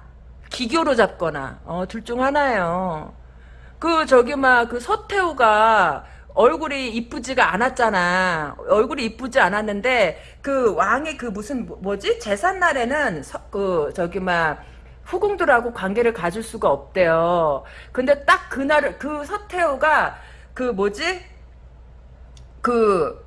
[SPEAKER 1] 기교로 잡거나. 어 둘 중 하나예요. 그 저기 막 그 서태후가 얼굴이 이쁘지가 않았잖아. 얼굴이 이쁘지 않았는데 그 왕의 그 무슨 뭐- 뭐지? 재산 날에는 서- 그 저기 막 후궁들하고 관계를 가질 수가 없대요. 근데 딱 그날 그 서태후가 그 뭐지? 그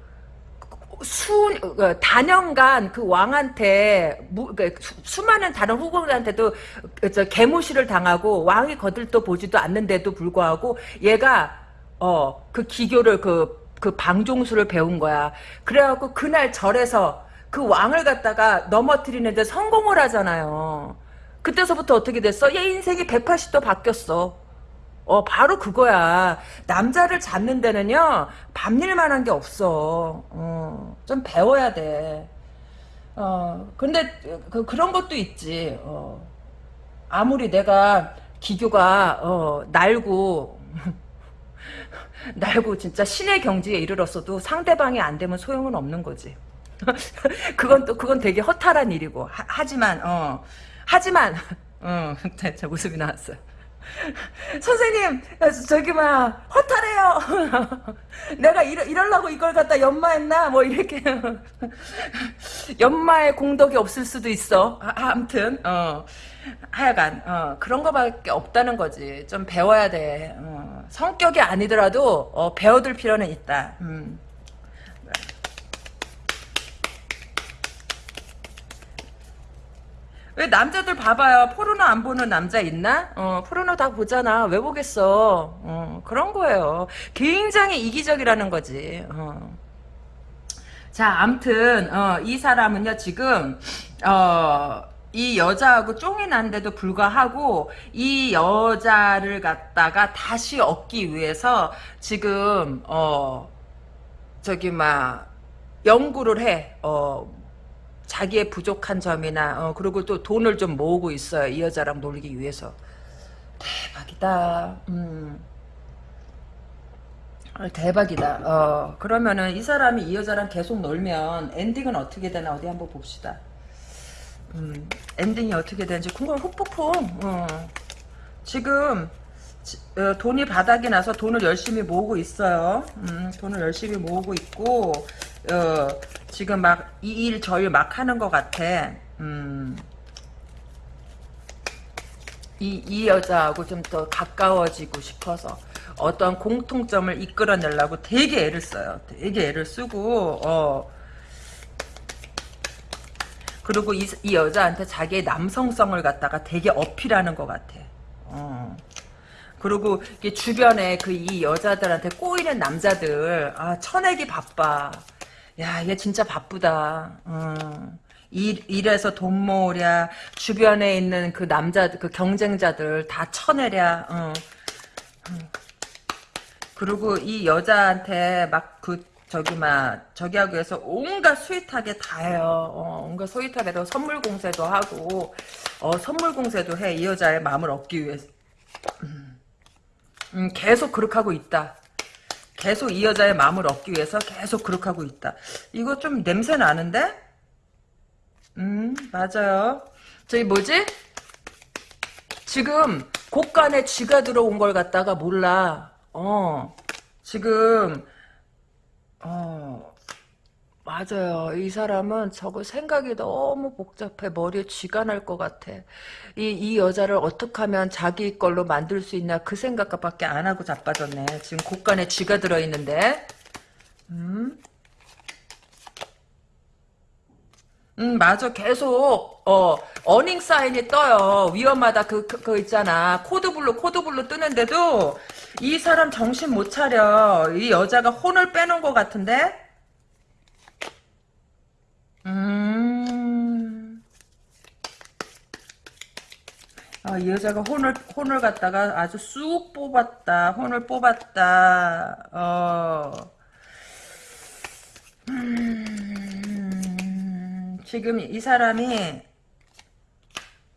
[SPEAKER 1] 수, 그 단연간 그 왕한테, 무, 그 수, 많은 다른 후궁들한테도 그저 개무시를 당하고 왕이 거들떠 보지도 않는데도 불구하고 얘가, 어, 그 기교를 그, 그 방종수를 배운 거야. 그래갖고 그날 절에서 그 왕을 갖다가 넘어뜨리는데 성공을 하잖아요. 그때서부터 어떻게 됐어? 얘 인생이 180도 바뀌었어. 어, 바로 그거야. 남자를 잡는 데는요, 밤일만 한 게 없어. 어, 좀 배워야 돼. 어, 근데, 그, 그런 것도 있지. 어, 아무리 내가 기교가, 어, 날고, [LAUGHS] 날고 진짜 신의 경지에 이르렀어도 상대방이 안 되면 소용은 없는 거지. [LAUGHS] 그건 또, 그건 되게 허탈한 일이고. 하, 지만 어, 하지만, [LAUGHS] 어, 저 웃음이 나왔어요. [LAUGHS] 선생님 저기 막 허탈해요. [LAUGHS] 내가 이러, 이러려고 이걸 갖다 연마했나? 뭐 이렇게. [LAUGHS] 연마의 공덕이 없을 수도 있어. 아, 아무튼 어 하여간 어, 그런 거밖에 없다는 거지. 좀 배워야 돼. 어, 성격이 아니더라도 어, 배워둘 필요는 있다. 음. 왜 남자들 봐봐요. 포르노 안 보는 남자 있나? 어, 포르노 다 보잖아. 왜 보겠어? 어, 그런 거예요. 굉장히 이기적이라는 거지. 어. 자, 암튼 어, 이 사람은요 지금 어, 이 여자하고 쫑이 난데도 불구하고 이 여자를 갖다가 다시 얻기 위해서 지금 어 저기 막 연구를 해. 어 자기의 부족한 점이나 어, 그리고 또 돈을 좀 모으고 있어요. 이 여자랑 놀기 위해서. 대박이다. 음. 아, 대박이다. 어, 그러면은 이 사람이 이 여자랑 계속 놀면 엔딩은 어떻게 되나 어디 한번 봅시다. 음, 엔딩이 어떻게 되는지 궁금 후폭풍. 어. 지금 지, 어, 돈이 바닥이 나서 돈을 열심히 모으고 있어요. 음, 돈을 열심히 모으고 있고 어, 지금 막 이 일 저 일 막 하는 것 같아. 음. 이, 이 여자하고 좀 더 가까워지고 싶어서 어떤 공통점을 이끌어내려고 되게 애를 써요. 되게 애를 쓰고 어. 그리고 이, 이 여자한테 자기의 남성성을 갖다가 되게 어필하는 것 같아. 어. 그리고 주변에 그 이 여자들한테 꼬이는 남자들 아 쳐내기 바빠. 야, 얘 진짜 바쁘다. 음. 일, 일에서 돈 모으랴, 주변에 있는 그 남자, 그 경쟁자들 다 쳐내랴, 어. 음. 그리고 이 여자한테 막 그, 저기, 막, 저기 하기 위해서 온갖 스윗하게 다 해요. 어, 온갖 스윗하게 도 선물 공세도 하고, 어, 선물 공세도 해. 이 여자의 마음을 얻기 위해서. 음, 음 계속 그렇게 하고 있다. 계속 이 여자의 마음을 얻기 위해서 계속 그렇게 하고 있다. 이거 좀 냄새 나는데? 음, 맞아요. 저기 뭐지? 지금 곳간에 쥐가 들어온 걸 갖다가 몰라. 어, 지금, 어, 맞아요. 이 사람은 저거 생각이 너무 복잡해. 머리에 쥐가 날 것 같아. 이, 이 여자를 어떻게 하면 자기 걸로 만들 수 있나 그 생각밖에 안 하고 자빠졌네. 지금 곳간에 쥐가 들어있는데. 음? 음, 맞아. 계속, 어, warning 사인이 떠요. 위험하다. 그, 그, 그 있잖아. code blue, code blue 뜨는데도 이 사람 정신 못 차려. 이 여자가 혼을 빼놓은 것 같은데? 음. 아, 이 여자가 혼을, 혼을 갖다가 아주 쑥 뽑았다. 혼을 뽑았다. 어. 음, 지금 이 사람이,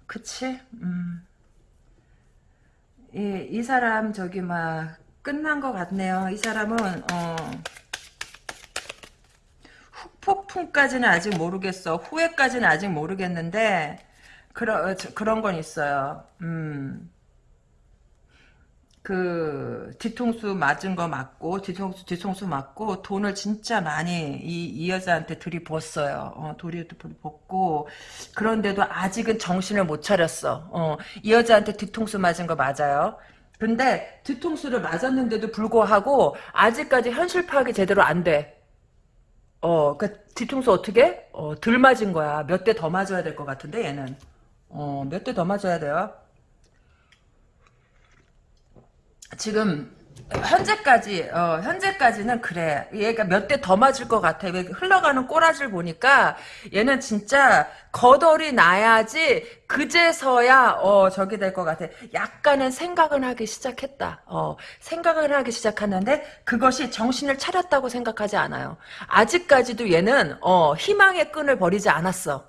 [SPEAKER 1] 그치? 음. 이, 이 사람, 저기, 막, 끝난 것 같네요. 이 사람은, 어. 폭풍까지는 아직 모르겠어. 후회까지는 아직 모르겠는데 그런 그런 건 있어요. 음. 그 뒤통수 맞은 거 맞고 뒤통수 뒤통수 맞고 돈을 진짜 많이 이, 이 여자한테 들이붓어요. 어, 들이붓고 그런데도 아직은 정신을 못 차렸어. 어, 이 여자한테 뒤통수 맞은 거 맞아요. 근데 뒤통수를 맞았는데도 불구하고 아직까지 현실 파악이 제대로 안 돼. 어, 그 뒤통수 어떻게? 어, 덜 맞은 거야. 몇 대 더 맞아야 될 것 같은데 얘는. 어, 몇 대 더 맞아야 돼요. 지금 현재까지 어, 현재까지는 그래. 얘가 몇 대 더 맞을 것 같아. 왜 흘러가는 꼬라지를 보니까 얘는 진짜 거덜이 나야지 그제서야 어 저기 될 것 같아. 약간은 생각은 하기 시작했다. 어 생각을 하기 시작하는데 그것이 정신을 차렸다고 생각하지 않아요. 아직까지도 얘는 어 희망의 끈을 버리지 않았어.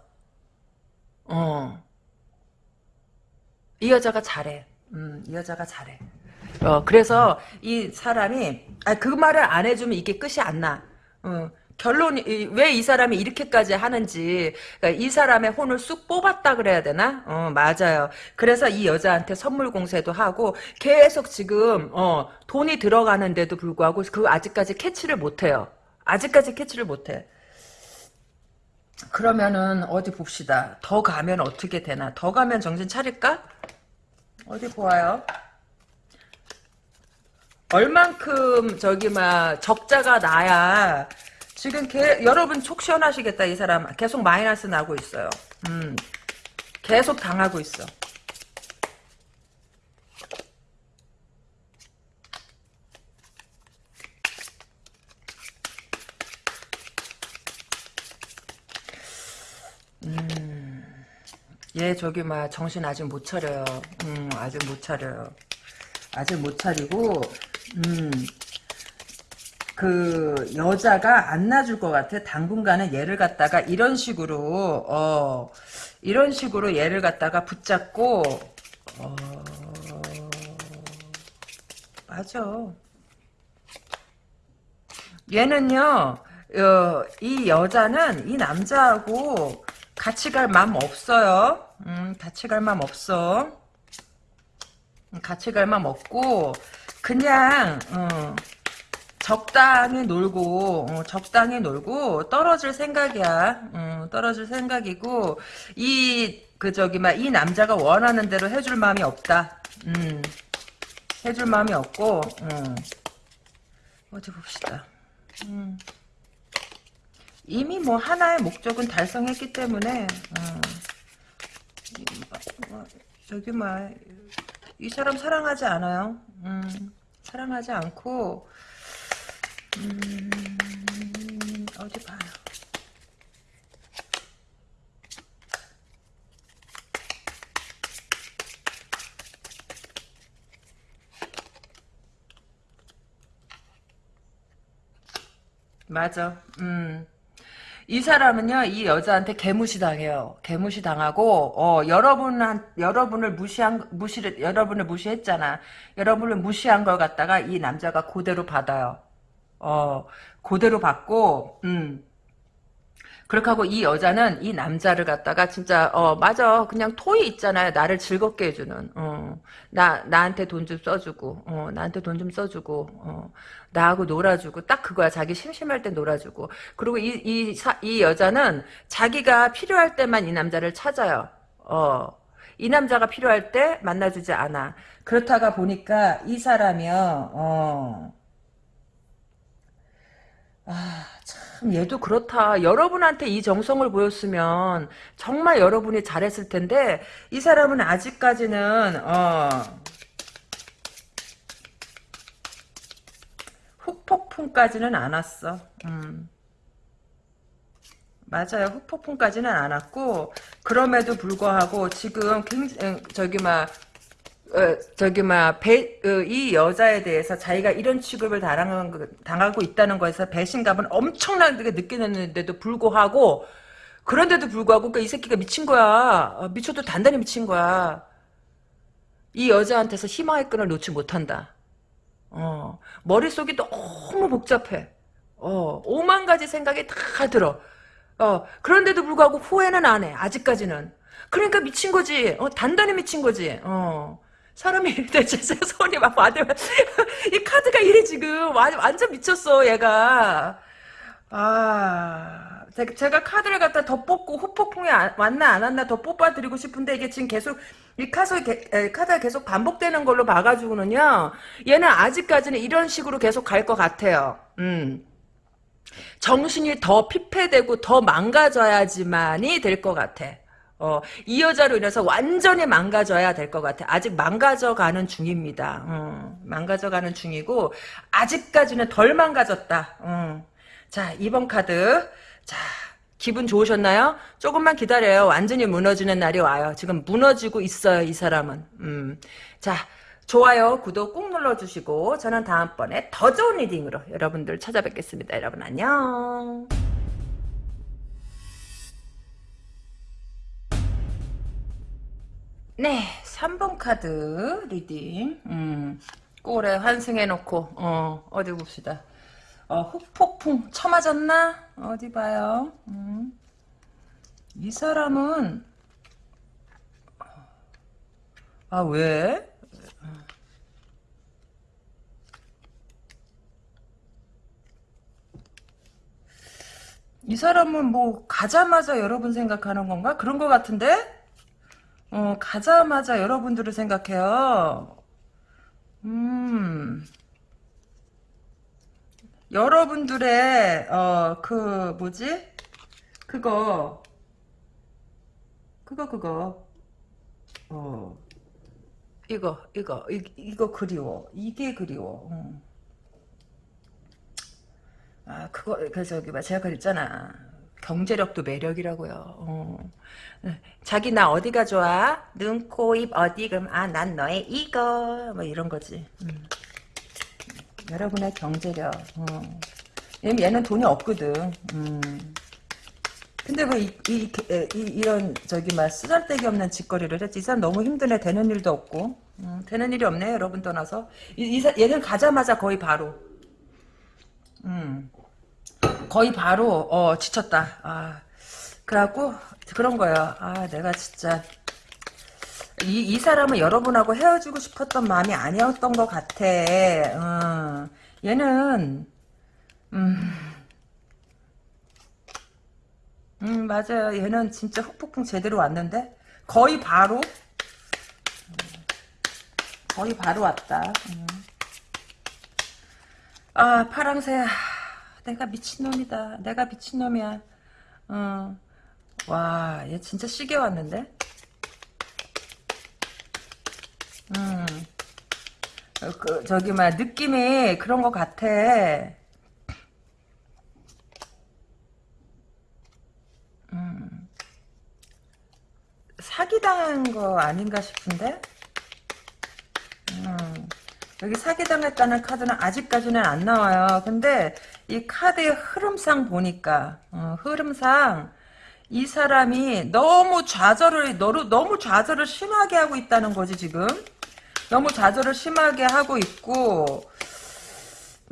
[SPEAKER 1] 어. 이 여자가 잘해. 음, 이 여자가 잘해. 어, 그래서 이 사람이 아, 그 말을 안 해주면 이게 끝이 안 나. 어, 결론이 왜 이 사람이 이렇게까지 하는지 그러니까 이 사람의 혼을 쑥 뽑았다 그래야 되나? 어 맞아요. 그래서 이 여자한테 선물 공세도 하고 계속 지금 어 돈이 들어가는데도 불구하고 그 아직까지 캐치를 못해요. 아직까지 캐치를 못해. 그러면은 어디 봅시다. 더 가면 어떻게 되나? 더 가면 정신 차릴까? 어디 보아요. 얼만큼 저기 막 적자가 나야 지금 개, 여러분 속 시원하시겠다 이 사람 계속 마이너스 나고 있어요. 음, 계속 당하고 있어. 음, 얘 저기 막 정신 아직 못 차려요. 음, 아직 못 차려요. 아직 못 차리고 음, 그 여자가 안 놔줄 것 같아. 당분간은 얘를 갖다가 이런 식으로 어 이런 식으로 얘를 갖다가 붙잡고 어 맞아. 얘는요. 어, 이 여자는 이 남자하고 같이 갈 마음 없어요. 음, 같이 갈 마음 없어. 같이 갈 마음 없고 그냥 어, 적당히 놀고 어, 적당히 놀고 떨어질 생각이야. 어, 떨어질 생각이고 이 그 저기 막 이 남자가 원하는 대로 해줄 마음이 없다. 음, 해줄 마음이 없고 음. 어디 봅시다. 음. 이미 뭐 하나의 목적은 달성했기 때문에 어. 뭐, 저기 막 이 사람 사랑하지 않아요. 음, 사랑하지 않고 음, 어디 봐요. 맞아. 음. 이 사람은요, 이 여자한테 개무시 당해요. 개무시 당하고, 어, 여러분한, 여러분을 무시한, 무시를, 여러분을 무시했잖아. 여러분을 무시한 걸 갖다가 이 남자가 그대로 받아요. 어, 그대로 받고, 음. 그렇게 하고 이 여자는 이 남자를 갖다가 진짜 어 맞아. 그냥 토이 있잖아요. 나를 즐겁게 해주는. 어 나 나한테 돈 좀 써주고 어 나한테 돈 좀 써주고 어. 나하고 놀아주고 딱 그거야. 자기 심심할 때 놀아주고. 그리고 이 이 이 여자는 자기가 필요할 때만 이 남자를 찾아요. 어 이 남자가 필요할 때 만나주지 않아. 그렇다가 보니까 이 사람이요. 어. 아, 참, 얘도 그렇다. 여러분한테 이 정성을 보였으면 정말 여러분이 잘했을 텐데, 이 사람은 아직까지는, 어, 후폭풍까지는 안 왔어. 음. 맞아요. 후폭풍까지는 안 왔고, 그럼에도 불구하고, 지금, 굉장히, 저기, 막, 어, 저기 막이 여자에 대해서 자기가 이런 취급을 당하는, 당하고 있다는 거에서 배신감은 엄청나게 느끼는데도 불구하고 그런데도 불구하고 그러니까 이 새끼가 미친 거야. 어, 미쳐도 단단히 미친 거야. 이 여자한테서 희망의 끈을 놓지 못한다. 어, 머릿속이 너무 복잡해. 어, 오만 가지 생각이 다 들어. 어, 그런데도 불구하고 후회는 안 해 아직까지는. 그러니까 미친 거지. 어, 단단히 미친 거지. 어. 사람이 [LAUGHS] 대체 손이 막 받으면 이 카드가 이래 지금 완, 완전 미쳤어 얘가. 아 제가 카드를 갖다 더 뽑고 후폭풍이 왔나 안 왔나 더 뽑아드리고 싶은데 이게 지금 계속 이 카드, 카드가 계속 반복되는 걸로 봐가지고는요 얘는 아직까지는 이런 식으로 계속 갈 것 같아요. 음. 정신이 더 피폐되고 더 망가져야지만이 될 것 같아 어, 이 여자로 인해서 완전히 망가져야 될 것 같아. 아직 망가져가는 중입니다. 어, 망가져가는 중이고 아직까지는 덜 망가졌다. 어. 자, 2번 카드. 자, 기분 좋으셨나요? 조금만 기다려요. 완전히 무너지는 날이 와요. 지금 무너지고 있어요, 이 사람은. 음. 자, 좋아요, 구독 꾹 눌러주시고 저는 다음번에 더 좋은 reading으로 여러분들 찾아뵙겠습니다. 여러분 안녕. 네, 3번 카드 reading. 음, 꼴에 환승해놓고, 어, 어디 봅시다. 어, 흑폭풍 쳐맞았나? 어디 봐요. 음. 이 사람은, 아, 왜? 이 사람은 뭐, 가자마자 여러분 생각하는 건가? 그런 것 같은데? 어, 가자마자 여러분들을 생각해요. 음. 여러분들의 어 그 뭐지? 그거 그거 그거 어 이거 이거 이, 이거 그리워 이게 그리워 음. 아 그거 그 저기 봐 제가 그랬잖아 경제력도 매력이라고요. 어. 자기 나 어디가 좋아? 눈, 코, 입 어디? 그럼 아 난 너의 이거 뭐 이런 거지. 음. 여러분의 경제력. 어. 얘는 돈이 없거든. 음. 근데 뭐 이, 이, 이, 런 저기 막 쓰잘데기 없는 짓거리를 했지. 이 사람 너무 힘드네. 되는 일도 없고. 음, 되는 일이 없네. 여러분 떠나서. 이, 이, 얘는 가자마자 거의 바로. 음. 거의 바로 어 지쳤다. 아 그래갖고 그런 거예요. 아 내가 진짜 이, 이 사람은 여러분하고 헤어지고 싶었던 마음이 아니었던 것 같아. 어. 얘는 음, 음 맞아요. 얘는 진짜 흑폭풍 제대로 왔는데 거의 바로 거의 바로 왔다. 음. 아 파랑새 내가 미친놈이다. 내가 미친놈이야. 어. 와, 얘 진짜 시계 왔는데? 음. 어, 그, 저기, 막, 느낌이 그런 것 같아. 음. 사기당한 거 아닌가 싶은데? 음. 여기 사기당했다는 카드는 아직까지는 안 나와요. 근데 이 카드의 흐름상 보니까 어, 흐름상 이 사람이 너무 좌절을 너무, 너무 좌절을 심하게 하고 있다는 거지 지금 너무 좌절을 심하게 하고 있고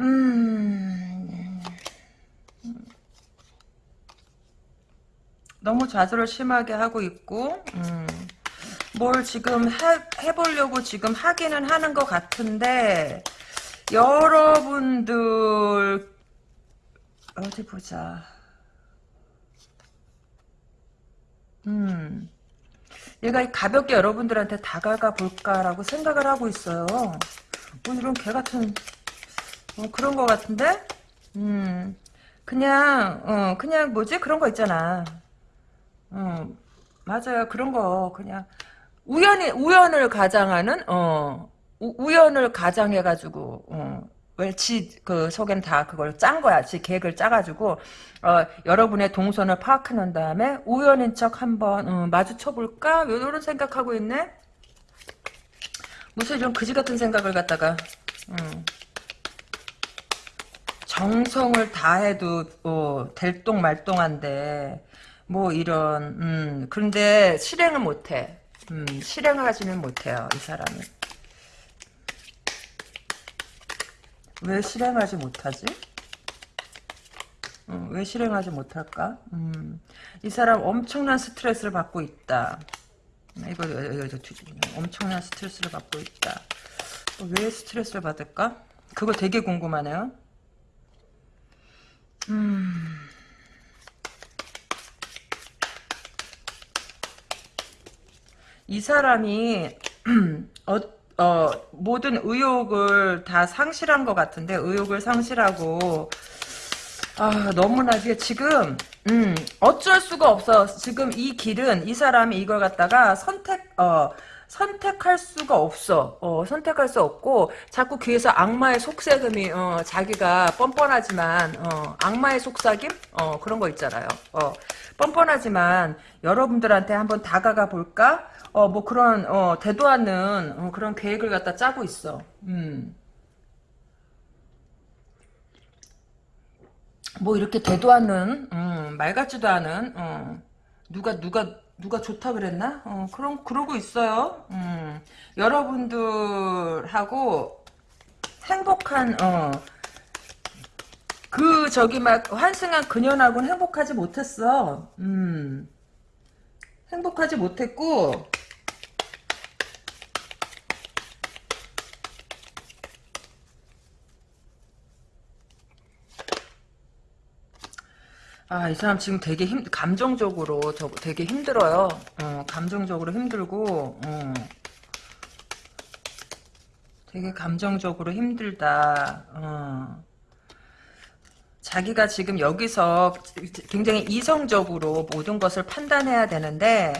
[SPEAKER 1] 음 너무 좌절을 심하게 하고 있고 음, 뭘 지금 해, 해보려고 지금 하기는 하는 것 같은데 여러분들 어디 보자. 음. 얘가 가볍게 여러분들한테 다가가 볼까라고 생각을 하고 있어요. 뭐 이런 개 같은 어, 그런 것 같은데? 음. 그냥 어 그냥 뭐지? 그런 거 있잖아. 어 맞아요. 그런 거. 그냥 우연히 우연을 가장하는 어 우, 연을 가장해가지고 어 왜지그 속엔 다 그걸 짠 거야. 지 계획을 짜가지고 어, 여러분의 동선을 파악해놓은 다음에 우연인 척 한번 어, 마주쳐볼까? 이런 생각하고 있네. 무슨 이런 그지 같은 생각을 갖다가 음. 정성을 다해도 어, 될똥 말똥한데 뭐 이런 음, 그런데 실행을 못해. 음, 실행을 하지는 못해요. 이 사람은. 왜 실행하지 못하지? 어, 왜 실행하지 못할까? 음, 이 사람 엄청난 스트레스를 받고 있다. 이거, 이거, 이거 엄청난 스트레스를 받고 있다. 어, 왜 스트레스를 받을까? 그거 되게 궁금하네요. 음. 이 사람이 [CLEARS THROAT] 어, 어, 모든 의욕을 다 상실한 것 같은데 의욕을 상실하고 아 너무나 이게 지금 음, 어쩔 수가 없어 지금 이 길은 이 사람이 이걸 갖다가 선택 어 선택할 수가 없어. 어, 선택할 수 없고 자꾸 귀에서 악마의 속삭임이 어, 자기가 뻔뻔하지만 어, 악마의 속삭임 어, 그런 거 있잖아요. 어, 뻔뻔하지만 여러분들한테 한번 다가가 볼까? 어, 뭐 그런 어, 대도 않는 어, 그런 계획을 갖다 짜고 있어. 음. 뭐 이렇게 되도 않는 음, 말 같지도 않은 어, 누가 누가 누가 좋다 그랬나? 어, 그런 그러고 있어요. 음, 여러분들하고 행복한 어, 그 저기 막 환승한 그년하고는 행복하지 못했어. 음, 행복하지 못했고 아, 이 사람 지금 되게 힘, 감정적으로, 저, 되게 힘들어요. 어, 감정적으로 힘들고, 어. 되게 감정적으로 힘들다. 어. 자기가 지금 여기서 굉장히 이성적으로 모든 것을 판단해야 되는데,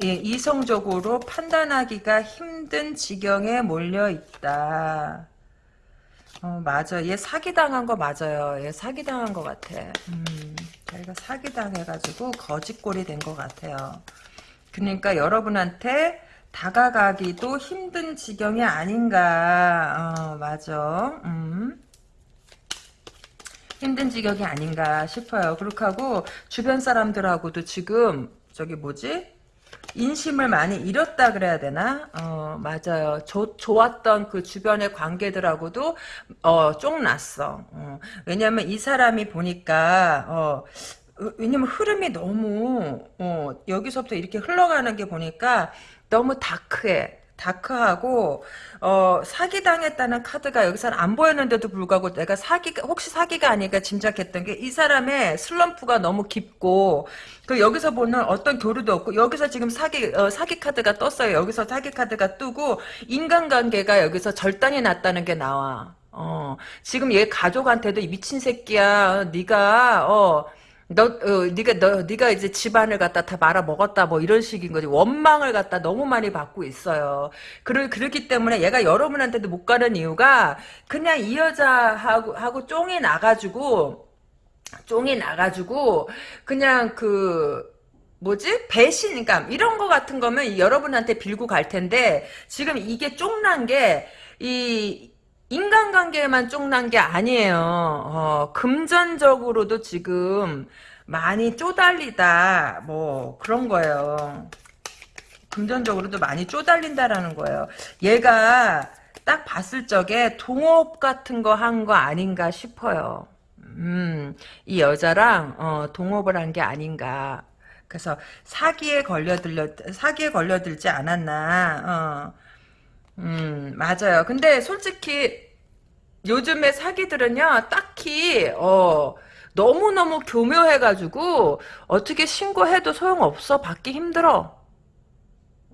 [SPEAKER 1] 이, 이성적으로 판단하기가 힘든 지경에 몰려 있다. 어, 맞아. 얘 사기당한 거 맞아요. 얘 사기당한 거 같아. 음. 자기가 사기당해가지고 거짓골이 된것 같아요. 그러니까 여러분한테 다가가기도 힘든 지경이 아닌가. 어, 맞아. 음. 힘든 지경이 아닌가 싶어요. 그렇게 하고 주변 사람들하고도 지금 저기 뭐지? 인심을 많이 잃었다 그래야 되나? 어, 맞아요. 조, 좋았던 그 주변의 관계들하고도, 어, 쫑났어. 어, 왜냐면 이 사람이 보니까, 어, 왜냐면 흐름이 너무, 어, 여기서부터 이렇게 흘러가는 게 보니까 너무 다크해. 다크하고 어, 사기 당했다는 카드가 여기서는 안 보였는데도 불구하고 내가 사기 혹시 사기가 아닐까 짐작했던 게 이 사람의 슬럼프가 너무 깊고 그 여기서 보는 어떤 교류도 없고 여기서 지금 사기 어, 사기 카드가 떴어요. 여기서 사기 카드가 뜨고 인간관계가 여기서 절단이 났다는 게 나와. 어, 지금 얘 가족한테도 미친 새끼야. 네가 어 너, 어, 네가 너, 네가 이제 집안을 갖다 다 말아 먹었다, 뭐 이런 식인 거지. 원망을 갖다 너무 많이 받고 있어요. 그러, 그렇기 때문에 얘가 여러분한테도 못 가는 이유가 그냥 이 여자하고 하고 쫑이 나가지고 쫑이 나가지고 그냥 그 뭐지 배신감 이런 거 같은 거면 여러분한테 빌고 갈 텐데 지금 이게 쫑난 게 이 인간관계에만 쫑난 게 아니에요. 어, 금전적으로도 지금 많이 쪼달리다 뭐 그런 거예요. 금전적으로도 많이 쪼달린다라는 거예요. 얘가 딱 봤을 적에 동업 같은 거 한거 아닌가 싶어요. 음, 이 여자랑 어, 동업을 한 게 아닌가. 그래서 사기에 걸려들려 사기에 걸려들지 않았나. 어. 음 맞아요. 근데 솔직히 요즘에 사기들은요 딱히 어. 너무너무 교묘해가지고 어떻게 신고해도 소용없어 받기 힘들어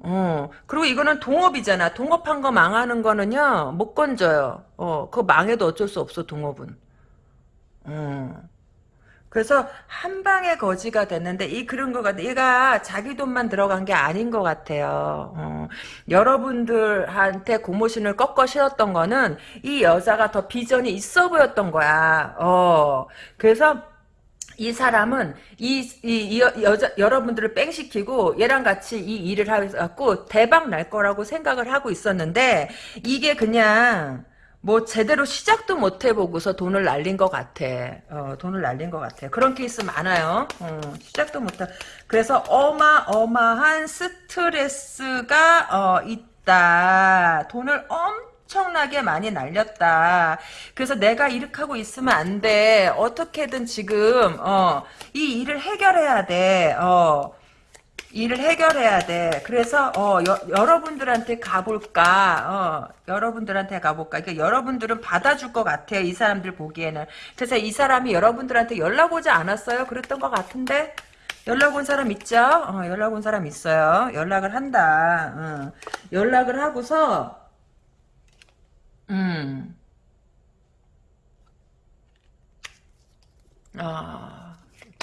[SPEAKER 1] 어, 그리고 이거는 동업이잖아. 동업한 거 망하는 거는요, 못 건져요. 어, 그거 망해도 어쩔 수 없어, 동업은. 어. 그래서 한 방에 거지가 됐는데 이 그런 거 같아. 얘가 자기 돈만 들어간 게 아닌 것 같아요. 어, 여러분들한테 고모신을 꺾어 실었던 거는 이 여자가 더 비전이 있어 보였던 거야. 어, 그래서 이 사람은 이, 이, 이 여자 여러분들을 뺑시키고 얘랑 같이 이 일을 해갖고 대박 날 거라고 생각을 하고 있었는데 이게 그냥 뭐 제대로 시작도 못 해보고서 돈을 날린 것 같아. 어, 돈을 날린 것 같아. 그런 케이스 많아요. 어, 시작도 못 해. 그래서 어마어마한 스트레스가 어, 있다. 돈을 엄청나게 많이 날렸다. 그래서 내가 이렇게 하고 있으면 안 돼. 어떻게든 지금 어, 이 일을 해결해야 돼. 어, 일을 해결해야 돼. 그래서 어, 여, 여러분들한테 가볼까? 어, 여러분들한테 가볼까? 그러니까 여러분들은 받아줄 것 같아요. 이 사람들 보기에는. 그래서 이 사람이 여러분들한테 연락 오지 않았어요? 그랬던 것 같은데? 연락 온 사람 있죠? 어, 연락 온 사람 있어요. 연락을 한다. 어. 연락을 하고서 음. 아.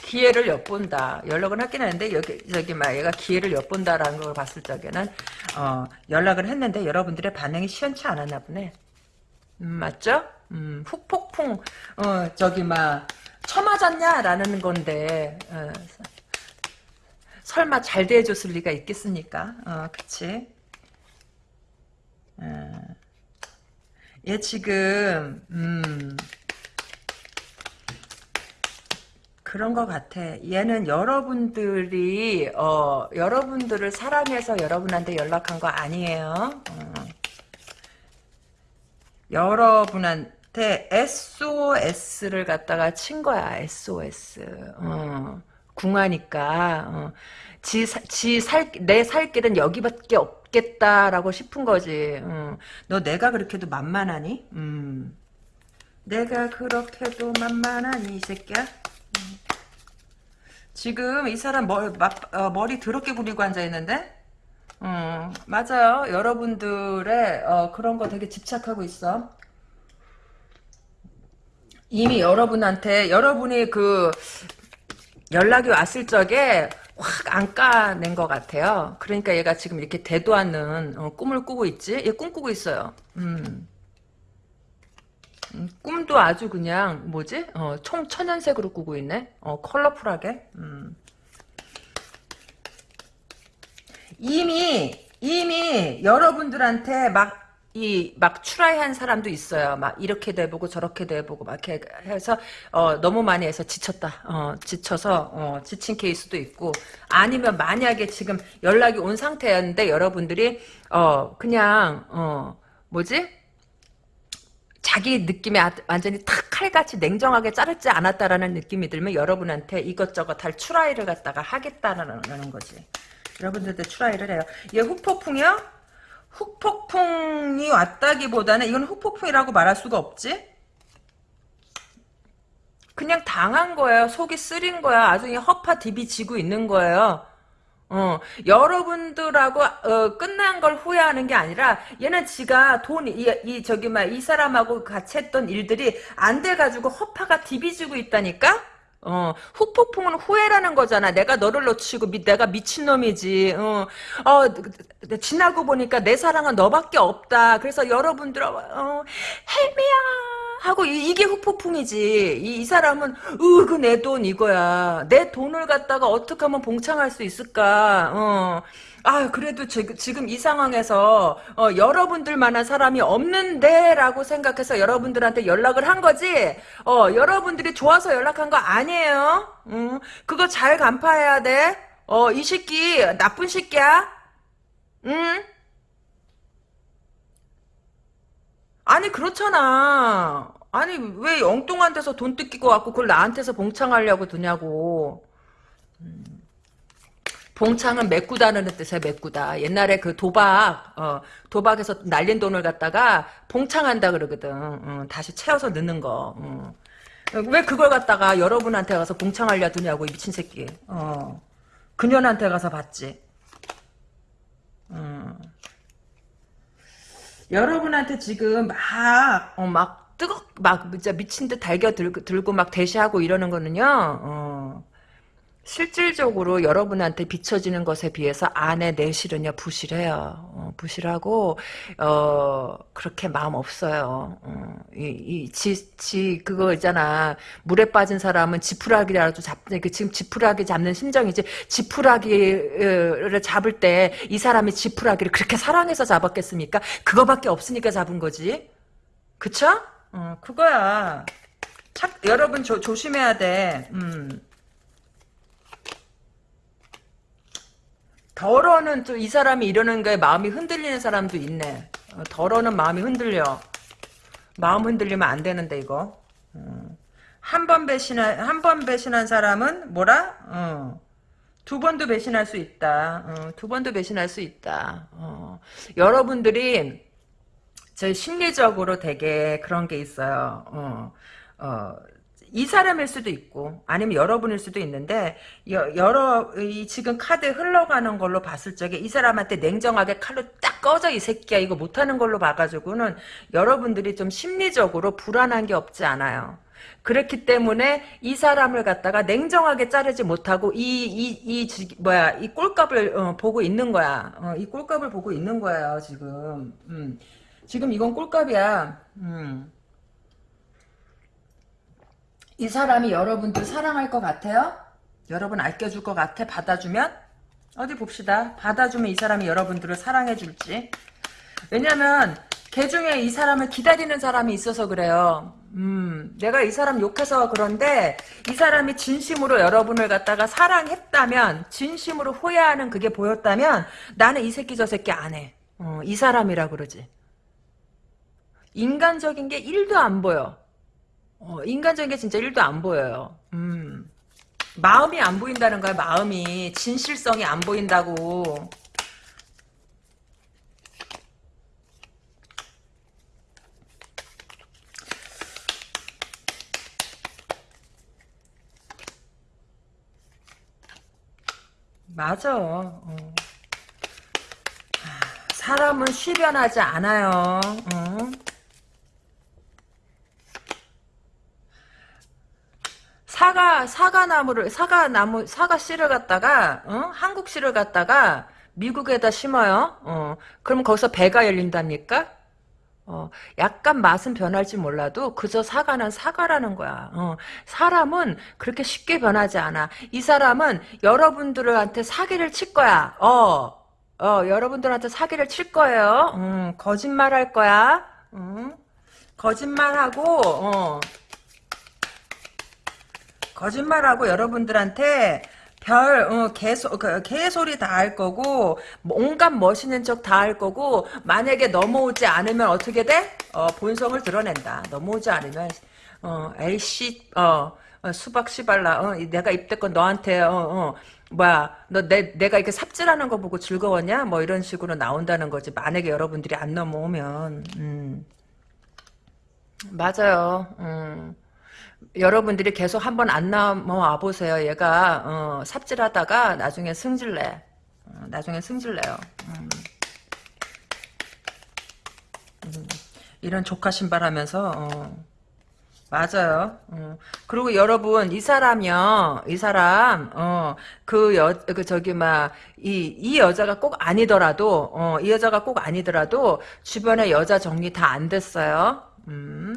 [SPEAKER 1] 기회를 엿본다. 연락은 하긴 하는데 여기 저기 막 얘가 기회를 엿본다라는 걸 봤을 적에는 어, 연락을 했는데 여러분들의 반응이 시원치 않았나 보네. 음, 맞죠? 음, 훅폭풍 어, 저기 막 처맞았냐라는 건데 어, 설마 잘 대해줬을 리가 있겠습니까? 어, 그치? 어, 얘 지금 음, 그런 것 같아. 얘는 여러분들이 어, 여러분들을 사랑해서 여러분한테 연락한 거 아니에요. 어. 여러분한테 SOS를 갖다가 친 거야. SOS. 어. 궁하니까 어. 지지살내 살 길은 여기밖에 없겠다라고 싶은 거지. 어. 너 내가 그렇게도 만만하니? 음. 내가 그렇게도 만만하니 이 새끼야? 지금 이 사람 머리, 어, 머리 더럽게 굴리고 앉아있는데? 음, 맞아요. 여러분들의 어, 그런 거 되게 집착하고 있어. 이미 여러분한테 여러분이 그 연락이 왔을 적에 확 안 까낸 것 같아요. 그러니까 얘가 지금 이렇게 대도 않는 어, 꿈을 꾸고 있지? 얘 꿈꾸고 있어요. 음. 음, 꿈도 아주 그냥 뭐지? 어, 총 천연색으로 꾸고 있네. 어, 컬러풀하게. 음. 이미 이미 여러분들한테 막 이막 추라이한 사람도 있어요. 막 이렇게도 해보고 저렇게도 해보고 막 이렇게 해서 어, 너무 많이 해서 지쳤다. 어, 지쳐서 어, 지친 케이스도 있고 아니면 만약에 지금 연락이 온 상태였는데 여러분들이 어 그냥 어 뭐지? 자기 느낌에 아, 완전히 탁 칼같이 냉정하게 자르지 않았다라는 느낌이 들면 여러분한테 이것저것 할 추라이를 갖다가 하겠다라는 거지. 여러분들한테 추라이를 해요. 얘 후폭풍이요? 후폭풍이 왔다기보다는 이건 후폭풍이라고 말할 수가 없지? 그냥 당한 거예요. 속이 쓰린 거야. 아주 허파 디비 지고 있는 거예요. 어, 여러분들하고 어, 끝난 걸 후회하는 게 아니라 얘는 지가 돈, 이, 이 저기 막 이 사람하고 같이 했던 일들이 안 돼 가지고 허파가 디비지고 있다니까. 어, 후폭풍은 후회라는 거잖아. 내가 너를 놓치고 미, 내가 미친놈이지. 어, 어, 지나고 보니까 내 사랑은 너밖에 없다. 그래서 여러분들, 어, 헬미야. 하고 이, 게 후폭풍이지. 이, 이 사람은 으 그 내 돈 이거야. 내 돈을 갖다가 어떻게 하면 봉창할 수 있을까? 어. 아 그래도 지, 지금 이 상황에서 어, 여러분들만한 사람이 없는데라고 생각해서 여러분들한테 연락을 한 거지. 어 여러분들이 좋아서 연락한 거 아니에요. 음, 그거 잘 간파해야 돼. 어이 새끼 나쁜 새끼야. 응? 아니 그렇잖아. 아니 왜 엉뚱한 데서 돈 뜯기고 갖고 그걸 나한테서 봉창하려고 드냐고. 음. 봉창은 메꾸다는 뜻의 메꾸다. 옛날에 그 도박, 어, 도박에서 날린 돈을 갖다가 봉창한다 그러거든. 어, 다시 채워서 넣는 거. 어. 왜 그걸 갖다가 여러분한테 가서 봉창하려 두냐고, 이 미친 새끼. 어. 그년한테 가서 받지. 어. 여러분한테 지금 막, 어, 막, 뜨겁, 막, 진짜 미친 듯 달겨 들고, 막 대시하고 이러는 거는요, 어. 실질적으로 여러분한테 비춰지는 것에 비해서 안에 내실은요 부실해요. 어, 부실하고 어 그렇게 마음 없어요. 어, 이지 지 그거 있잖아 물에 빠진 사람은 지푸라기라도 잡는 그 지금 지푸라기 잡는 심정이지 지푸라기를 잡을 때 이 사람이 지푸라기를 그렇게 사랑해서 잡았겠습니까? 그거밖에 없으니까 잡은 거지. 그쵸? 어 그거야. 착, 여러분 조, 조심해야 돼. 음. 덜어는 또 이 사람이 이러는 거에 마음이 흔들리는 사람도 있네. 어, 덜어는 마음이 흔들려. 마음 흔들리면 안 되는데 이거. 음. 한번 배신한 한 번 배신한 사람은 뭐라? 어. 두 번도 배신할 수 있다. 어, 두 번도 배신할 수 있다. 어. 여러분들이 저 심리적으로 되게 그런 게 있어요. 어, 어, 이 사람일 수도 있고 아니면 여러분일 수도 있는데 여, 여러 이 지금 카드 흘러가는 걸로 봤을 적에 이 사람한테 냉정하게 칼로 딱 꺼져 이 새끼야 이거 못하는 걸로 봐가지고는 여러분들이 좀 심리적으로 불안한 게 없지 않아요. 그렇기 때문에 이 사람을 갖다가 냉정하게 자르지 못하고 이 이이 뭐야 이 꼴값을 어, 보고 있는 거야. 어, 이 꼴값을 보고 있는 거예요 지금. 음. 지금 이건 꼴값이야. 음. 이 사람이 여러분들 사랑할 것 같아요? 여러분 아껴줄 것 같아? 받아주면? 어디 봅시다. 받아주면 이 사람이 여러분들을 사랑해줄지. 왜냐면 걔 중에 이 사람을 기다리는 사람이 있어서 그래요. 음, 내가 이 사람 욕해서 그런데 이 사람이 진심으로 여러분을 갖다가 사랑했다면 진심으로 후회하는 그게 보였다면 나는 이 새끼 저 새끼 안 해. 어, 이 사람이라 그러지. 인간적인 게 1도 안 보여. 어, 인간적인 게 진짜 1도 안 보여요. 음. 마음이 안 보인다는 거야, 마음이. 진실성이 안 보인다고. 맞아. 어. 사람은 쉬변하지 않아요. 어? 사과 사과나무를 사과나무 사과 씨를 갖다가 어? 한국 씨를 갖다가 미국에다 심어요. 어. 그럼 거기서 배가 열린답니까? 어, 약간 맛은 변할지 몰라도 그저 사과는 사과라는 거야. 어, 사람은 그렇게 쉽게 변하지 않아. 이 사람은 여러분들한테 사기를 칠 거야. 어, 어, 여러분들한테 사기를 칠 거예요. 음, 거짓말 할 거야. 음, 거짓말하고, 어, 거짓말하고 여러분들한테 별, 어, 개소, 그, 개소리 다 할 거고, 온갖 멋있는 척 다 할 거고, 만약에 넘어오지 않으면 어떻게 돼? 어, 본성을 드러낸다. 넘어오지 않으면, 어, 에이씨, 어, 어 수박 씨발라, 어, 내가 입대건 너한테, 어, 어, 뭐야, 너 내, 내가 이렇게 삽질하는 거 보고 즐거웠냐? 뭐 이런 식으로 나온다는 거지. 만약에 여러분들이 안 넘어오면, 음. 맞아요. 음. 여러분들이 계속 한번 안 넘어와 보세요. 얘가 어, 삽질하다가 나중에 승질내. 어, 나중에 승질내요. 음. 음. 이런 조카 신발 하면서 어. 맞아요. 어. 그리고 여러분 이 사람이요, 이 사람 어그 여그 저기 막 이 이 여자가 꼭 아니더라도 어이 여자가 꼭 아니더라도 주변에 여자 정리 다 안 됐어요. 음.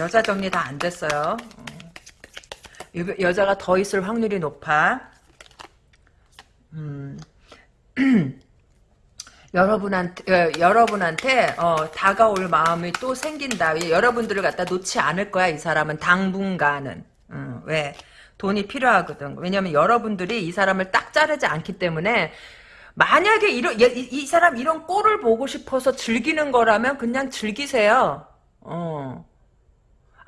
[SPEAKER 1] 여자 정리 다 안 됐어요. 어. 여자가 더 있을 확률이 높아. 음. [CLEARS THROAT] 여러분한테 어, 여러분한테 어, 다가올 마음이 또 생긴다. 여러분들을 갖다 놓지 않을 거야. 이 사람은 당분간은. 음, 왜? 돈이 필요하거든. 왜냐면 여러분들이 이 사람을 딱 자르지 않기 때문에 만약에 이런 이, 이 사람 이런 꼴을 보고 싶어서 즐기는 거라면 그냥 즐기세요. 어.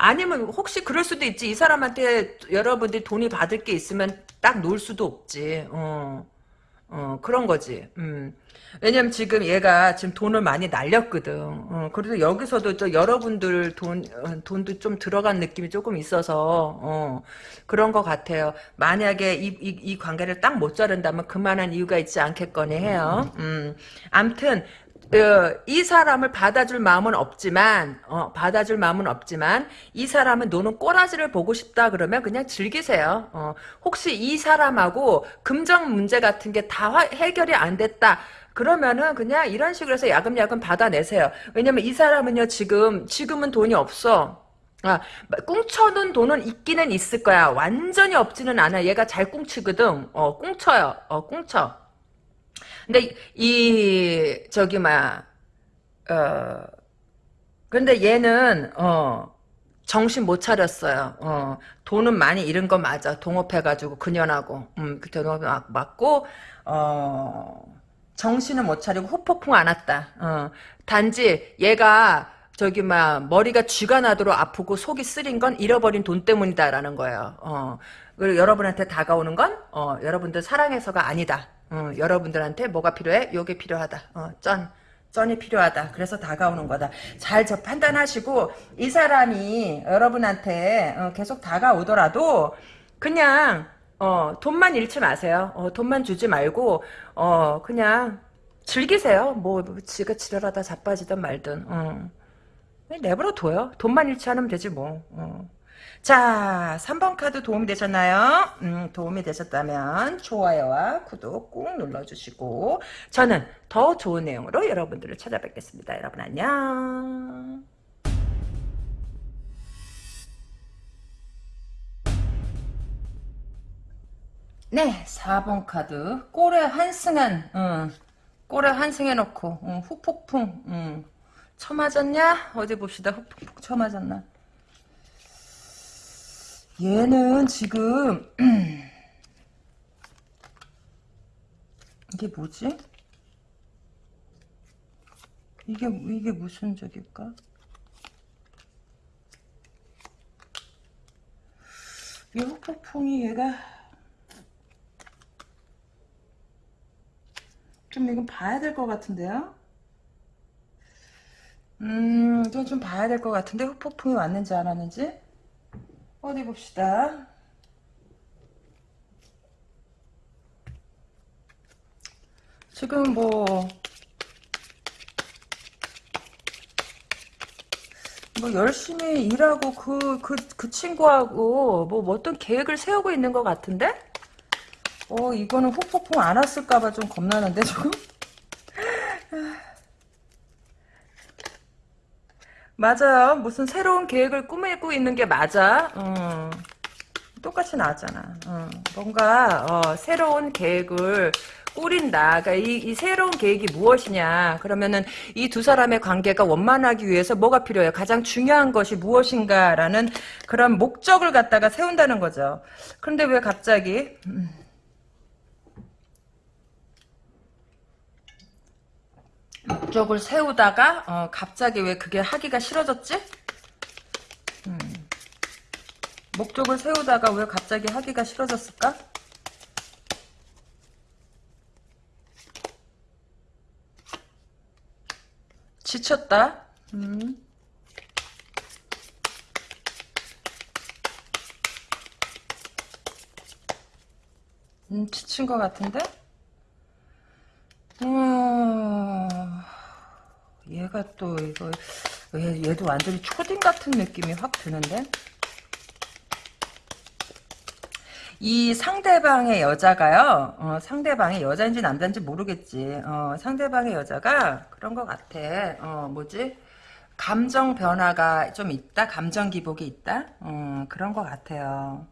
[SPEAKER 1] 아니면 혹시 그럴 수도 있지. 이 사람한테 여러분들이 돈이 받을 게 있으면 딱 놓을 수도 없지. 어. 어, 그런 거지. 음. 왜냐면 지금 얘가 지금 돈을 많이 날렸거든. 어, 그래서 여기서도 저 여러분들 돈, 어, 돈도 좀 들어간 느낌이 조금 있어서, 어, 그런 것 같아요. 만약에 이, 이, 이 관계를 딱 못 자른다면 그만한 이유가 있지 않겠거니 해요. 음. 암튼, 어, 이 사람을 받아줄 마음은 없지만 어, 받아줄 마음은 없지만 이 사람은 노는 꼬라지를 보고 싶다 그러면 그냥 즐기세요. 어, 혹시 이 사람하고 금전 문제 같은 게 다 해결이 안 됐다. 그러면은 그냥 이런 식으로 해서 야금야금 받아내세요. 왜냐면 이 사람은요 지금 지금은 돈이 없어. 아, 꽁쳐둔 돈은 있기는 있을 거야. 완전히 없지는 않아. 얘가 잘 꽁치거든. 어, 꽁쳐요. 어, 꽁쳐. 근데 이 저기 막 어. 근데 얘는 어 정신 못 차렸어요. 어 돈은 많이 잃은 거 맞아. 동업해가지고 그년하고 음그 동업이 맞고 어 정신을 못 차리고 후폭풍 안 왔다. 어 단지 얘가 저기 막 머리가 쥐가 나도록 아프고 속이 쓰린 건 잃어버린 돈 때문이다라는 거예요. 어 그리고 여러분한테 다가오는 건 어, 여러분들 사랑해서가 아니다. 어, 여러분들한테 뭐가 필요해? 요게 필요하다. 어, 쩐. 쩐이 필요하다. 그래서 다가오는 거다. 잘 저 판단하시고 이 사람이 여러분한테 어, 계속 다가오더라도 그냥 어, 돈만 잃지 마세요. 어, 돈만 주지 말고 어, 그냥 즐기세요. 뭐, 뭐 지가 지랄하다 자빠지든 말든. 어. 내버려 둬요. 돈만 잃지 않으면 되지 뭐. 어. 자, 3번 카드 도움이 되셨나요? 음, 도움이 되셨다면 좋아요와 구독 꾹 눌러주시고 저는 더 좋은 내용으로 여러분들을 찾아뵙겠습니다. 여러분 안녕. 네, 4번 카드 꼬레 한승한 음, 꼬레 한승해놓고 음, 후폭풍 음, 쳐맞았냐? 어디 봅시다. 후폭풍 쳐맞았나? 얘는 지금 [CLEARS THROAT] 이게 뭐지? 이게 이게 무슨 적일까? 이 후폭풍이 얘가 좀 이건 봐야 될 것 같은데요? 음, 이건 좀 봐야 될 것 같은데 후폭풍이 왔는지 안 왔는지? 어디 봅시다. 지금 뭐, 뭐 열심히 일하고 그, 그, 그 친구하고 뭐 어떤 계획을 세우고 있는 것 같은데? 어, 이거는 후폭풍 안 왔을까봐 좀 겁나는데, 지금? 맞아요. 무슨 새로운 계획을 꾸미고 있는 게 맞아. 어. 똑같이 나왔잖아. 어. 뭔가 어, 새로운 계획을 꾸린다. 그러니까 이, 이, 새로운 계획이 무엇이냐. 그러면은 이 두 사람의 관계가 원만하기 위해서 뭐가 필요해요? 가장 중요한 것이 무엇인가라는 그런 목적을 갖다가 세운다는 거죠. 그런데 왜 갑자기 음. 목적을 세우다가 어, 갑자기 왜 그게 하기가 싫어졌지? 음. 목적을 세우다가 왜 갑자기 하기가 싫어졌을까? 지쳤다. 음. 음, 지친 것 같은데? 음, 얘가 또 이거 얘, 얘도 완전히 초딩 같은 느낌이 확 드는데? 이 상대방의 여자가요? 어, 상대방의 여자인지 남자인지 모르겠지. 어, 상대방의 여자가 그런 것 같아. 어, 뭐지? 감정 변화가 좀 있다? 감정 기복이 있다? 어, 그런 것 같아요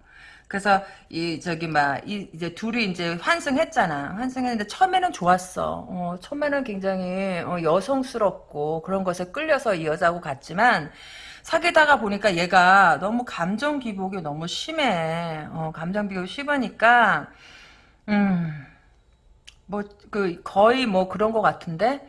[SPEAKER 1] 그래서 이 저기 막 이, 이제 둘이 이제 환승했잖아. 환승했는데 처음에는 좋았어. 어, 처음에는 굉장히 어, 여성스럽고 그런 것에 끌려서 이 여자하고 갔지만 사귀다가 보니까 얘가 너무 감정 기복이 너무 심해. 어, 감정 기복이 심하니까 음. 뭐 그 거의 뭐 그런 것 같은데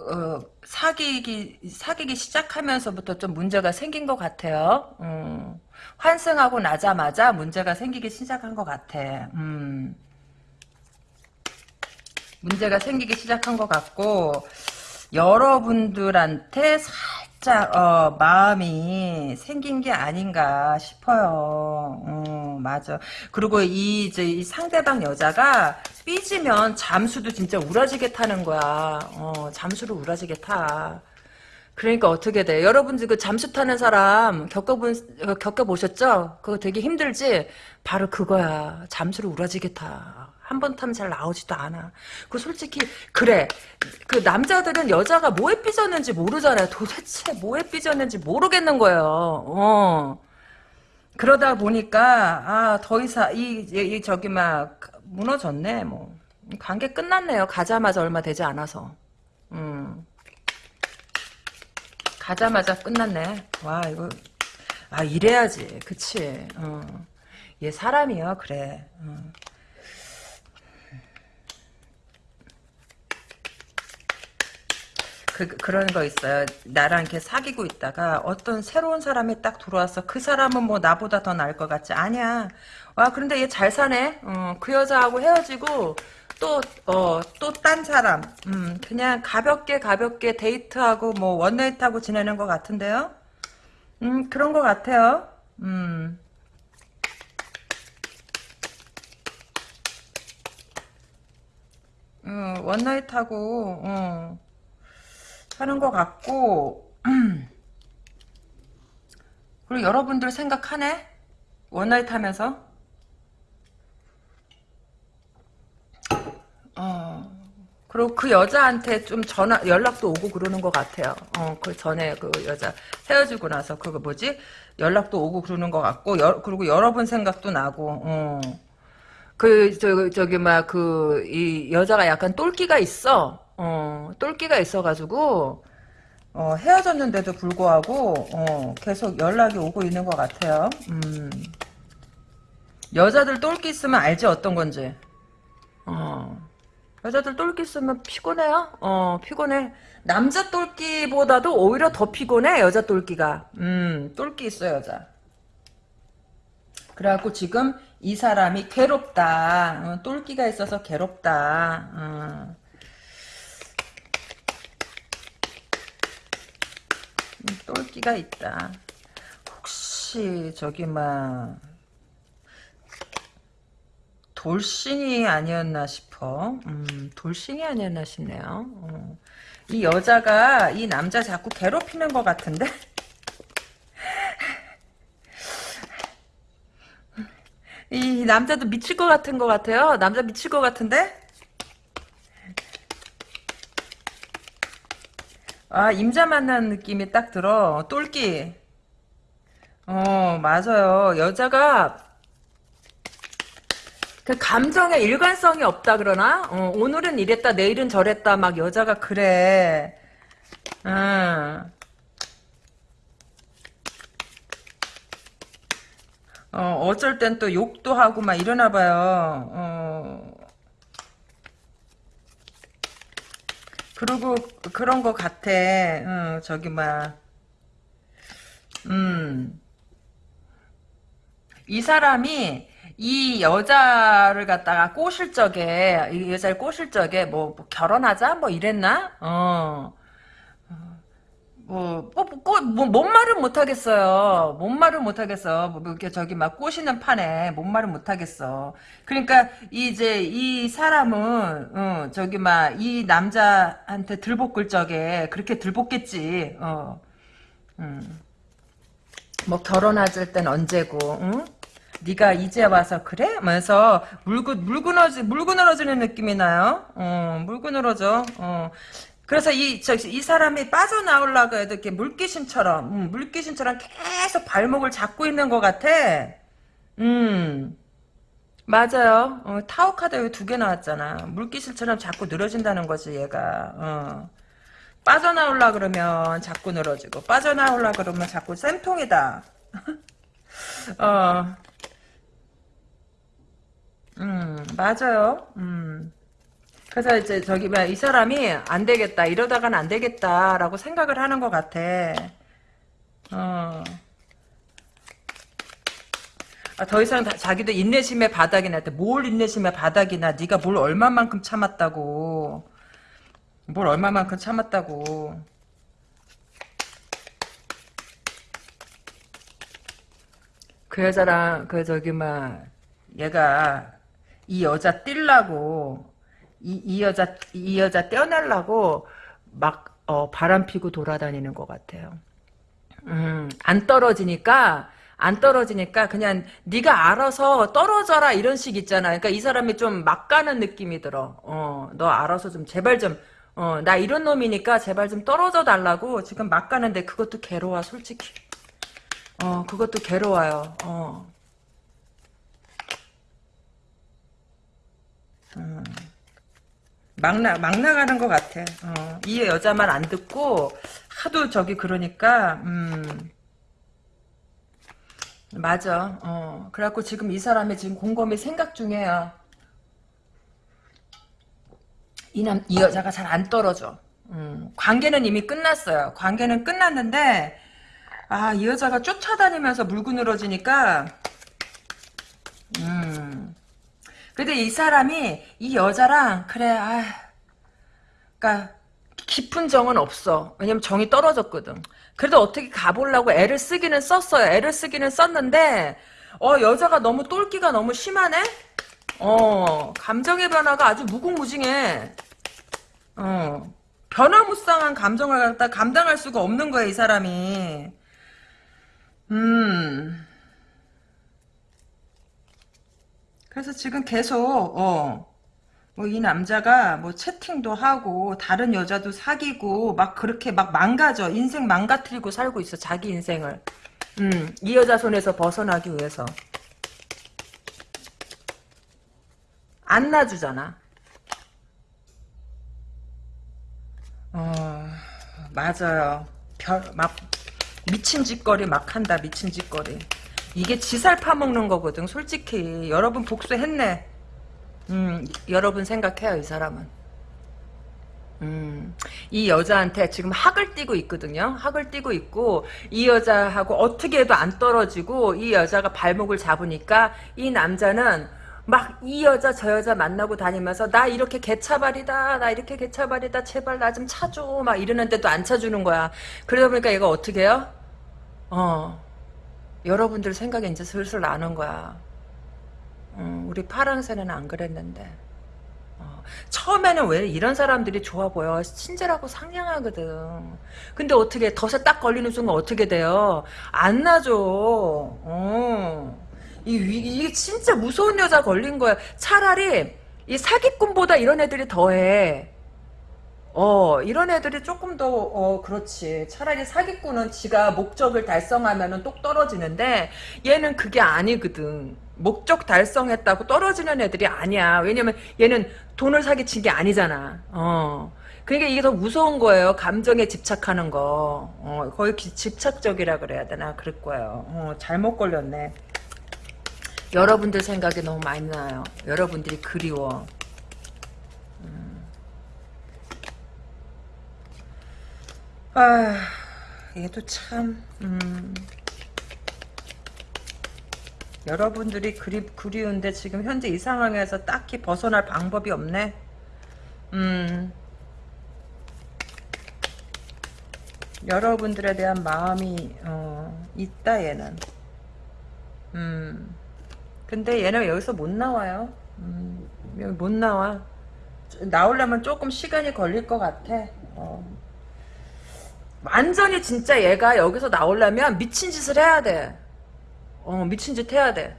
[SPEAKER 1] 어, 사귀기 사귀기 시작하면서부터 좀 문제가 생긴 것 같아요. 음. 환승하고 나자마자 문제가 생기기 시작한 것 같아. 음. 문제가 생기기 시작한 것 같고 여러분들한테 살짝 어, 마음이 생긴 게 아닌가 싶어요. 어, 맞아. 그리고 이 이제 이 상대방 여자가 삐지면 잠수도 진짜 우라지게 타는 거야. 어, 잠수를 우라지게 타. 그러니까 어떻게 돼? 여러분들 그 잠수 타는 사람 겪어본 어, 겪어보셨죠? 그거 되게 힘들지? 바로 그거야. 잠수를 우라지게 타. 한 번 타면 잘 나오지도 않아. 그 솔직히 그래. 그 남자들은 여자가 뭐에 삐졌는지 모르잖아요. 도대체 뭐에 삐졌는지 모르겠는 거예요. 어. 그러다 보니까 아더 이상 이, 이, 이 저기 막 무너졌네. 뭐 관계 끝났네요. 가자마자 얼마 되지 않아서. 음. 가자마자 끝났네. 와 이거 아 이래야지. 그치. 어. 얘 사람이야 그래. 어. 그, 그런 거 있어요. 나랑 이렇게 사귀고 있다가 어떤 새로운 사람이 딱 들어와서 그 사람은 뭐 나보다 더 나을 것 같지? 아니야. 와, 그런데 얘 잘 사네? 어, 그 여자하고 헤어지고 또, 어, 또 딴 사람. 음, 그냥 가볍게 가볍게 데이트하고 뭐 원나잇하고 지내는 것 같은데요? 음, 그런 것 같아요. 음. 음, 원나잇하고, 어. 하는 것 같고 [CLEARS THROAT] 그리고 여러분들 생각하네 원나잇 하면서 어 그리고 그 여자한테 좀 전화 연락도 오고 그러는 것 같아요 어 그 전에 그 여자 헤어지고 나서 그거 뭐지 연락도 오고 그러는 것 같고 여, 그리고 여러분 생각도 나고 어. 그, 저, 저기, 막, 그, 이 여자가 약간 똘끼가 있어. 어, 똘끼가 있어가지고, 어, 헤어졌는데도 불구하고, 어, 계속 연락이 오고 있는 것 같아요. 음. 여자들 똘끼 있으면 알지, 어떤 건지. 어. 여자들 똘끼 있으면 피곤해요? 어, 피곤해. 남자 똘끼보다도 오히려 더 피곤해, 여자 똘끼가. 음, 똘끼 있어, 여자. 그래갖고 지금 이 사람이 괴롭다. 어, 똘끼가 있어서 괴롭다. 어. 음, 똘끼가 있다. 혹시 저기 막 돌싱이 아니었나 싶어. 음, 돌싱이 아니었나 싶네요. 어. 이 여자가 이 남자 자꾸 괴롭히는 것 같은데? [LAUGHS] 이 남자도 미칠 것 같은 것 같아요. 남자 미칠 것 같은데? 아, 임자 만난 느낌이 딱 들어. 똘끼. 어, 맞아요. 여자가 그 감정에 일관성이 없다 그러나? 어, 오늘은 이랬다, 내일은 저랬다, 막 여자가 그래. 응. 어, 어쩔 땐 또 욕도 하고 막 이러나 봐요. 어. 그리고 그런 거 같아. 어, 저기 막 음. 이 사람이 이 여자를 갖다가 꼬실 적에 이 여자를 꼬실 적에 뭐, 뭐 결혼하자 뭐 이랬나? 어. 뭐, 뭐, 뭐, 뭐, 뭔 말은 못하겠어요. 뭔 말은 못하겠어. 뭐, 이렇게 저기 막 꼬시는 판에 뭔 말은 못하겠어. 그러니까, 이제, 이 사람은, 어, 저기 막, 이 남자한테 들볶을 적에 그렇게 들볶겠지. 어, 음. 뭐, 결혼하실 땐 언제고, 응? 네가 이제 와서 그래? 하면서 물고 물그너지 물그늘어지는 느낌이 나요. 어, 물그늘어져. 어. 그래서 이, 저, 이 사람이 빠져나오려고 해도 이렇게 물귀신처럼, 음, 물귀신처럼 계속 발목을 잡고 있는 것 같아. 음, 맞아요. 어, 타워 카드 여기 두 개 나왔잖아. 물귀신처럼 자꾸 늘어진다는 거지, 얘가. 어. 빠져나오려 그러면 자꾸 늘어지고, 빠져나오려 그러면 자꾸 쌤통이다. [LAUGHS] 어. 음, 맞아요. 음. 그래서 이제 저기 이 사람이 안 되겠다 이러다가는 안 되겠다라고 생각을 하는 것 같아. 어. 아, 더 이상 다- 자기도 인내심의 바닥이 나대. 뭘 인내심의 바닥이 나. 네가 뭘 얼마만큼 참았다고. 뭘 얼마만큼 참았다고. 그 여자랑 그 저기 막 얘가 이 여자 뛸라고 이, 이 여자 이 여자 떼어내려고 막 어, 바람 피고 돌아다니는 것 같아요. 음, 안 떨어지니까 안 떨어지니까 그냥 네가 알아서 떨어져라 이런 식 있잖아. 그러니까 이 사람이 좀 막 가는 느낌이 들어. 어, 너 알아서 좀 제발 좀 어, 나 이런 놈이니까 제발 좀 떨어져 달라고 지금 막 가는데 그것도 괴로워 솔직히. 어, 그것도 괴로워요. 어. 음. 막, 나, 막 나가는 것 같아. 어. 이 여자 말 안 듣고, 하도 저기 그러니까, 음. 맞아. 어. 그래갖고 지금 이 사람이 지금 곰곰이 생각 중이에요. 이 남, 이 여자가 잘 안 떨어져. 음. 관계는 이미 끝났어요. 관계는 끝났는데, 아, 이 여자가 쫓아다니면서 물고 늘어지니까, 음. 근데 이 사람이 이 여자랑 그래 아 그니까 깊은 정은 없어. 왜냐면 정이 떨어졌거든. 그래도 어떻게 가보려고 애를 쓰기는 썼어요. 애를 쓰기는 썼는데 어 여자가 너무 똘끼가 너무 심하네? 어 감정의 변화가 아주 무궁무진해. 어 변화무쌍한 감정을 갖다 감당할 수가 없는 거야 이 사람이. 음 그래서 지금 계속 어. 뭐 이 남자가 뭐 채팅도 하고 다른 여자도 사귀고 막 그렇게 막 망가져. 인생 망가뜨리고 살고 있어 자기 인생을. 음, 이 여자 손에서 벗어나기 위해서. 안 놔주잖아. 어 맞아요. 별 막 미친 짓거리 막 한다 미친 짓거리 이게 지살 파먹는 거거든 솔직히 여러분 복수했네 음 여러분 생각해요 이 사람은 음, 이 여자한테 지금 학을 띠고 있거든요. 학을 띠고 있고 이 여자하고 어떻게 해도 안 떨어지고 이 여자가 발목을 잡으니까 이 남자는 막이 여자 저 여자 만나고 다니면서 나 이렇게 개차발이다 나 이렇게 개차발이다 제발 나 좀 차줘 막 이러는데도 안 차주는 거야. 그러다 보니까 얘가 어떻게 해요? 어 여러분들 생각이 이제 슬슬 나는 거야. 음, 우리 파랑새는 안 그랬는데. 어, 처음에는 왜 이런 사람들이 좋아 보여? 친절하고 상냥하거든. 근데 어떻게 덫에 딱 걸리는 순간 어떻게 돼요? 안 나죠. 어. 이, 이- 이게 진짜 무서운 여자 걸린 거야. 차라리 이 사기꾼보다 이런 애들이 더해. 어, 이런 애들이 조금 더, 어, 그렇지. 차라리 사기꾼은 지가 목적을 달성하면은 똑 떨어지는데, 얘는 그게 아니거든. 목적 달성했다고 떨어지는 애들이 아니야. 왜냐면 얘는 돈을 사기친 게 아니잖아. 어. 그러니까 이게 더 무서운 거예요. 감정에 집착하는 거. 어, 거의 기- 집착적이라 그래야 되나? 그럴 거예요. 어, 잘못 걸렸네. 여러분들 생각이 너무 많이 나요. 여러분들이 그리워. 아, 얘도 참, 음. 여러분들이 그리, 그리운데 지금 현재 이 상황에서 딱히 벗어날 방법이 없네. 음. 여러분들에 대한 마음이, 어, 있다, 얘는. 음. 근데 얘는 여기서 못 나와요. 음, 여기 못 나와. 나오려면 조금 시간이 걸릴 것 같아. 어. 완전히 진짜 얘가 여기서 나오려면 미친 짓을 해야 돼. 어, 미친 짓 해야 돼.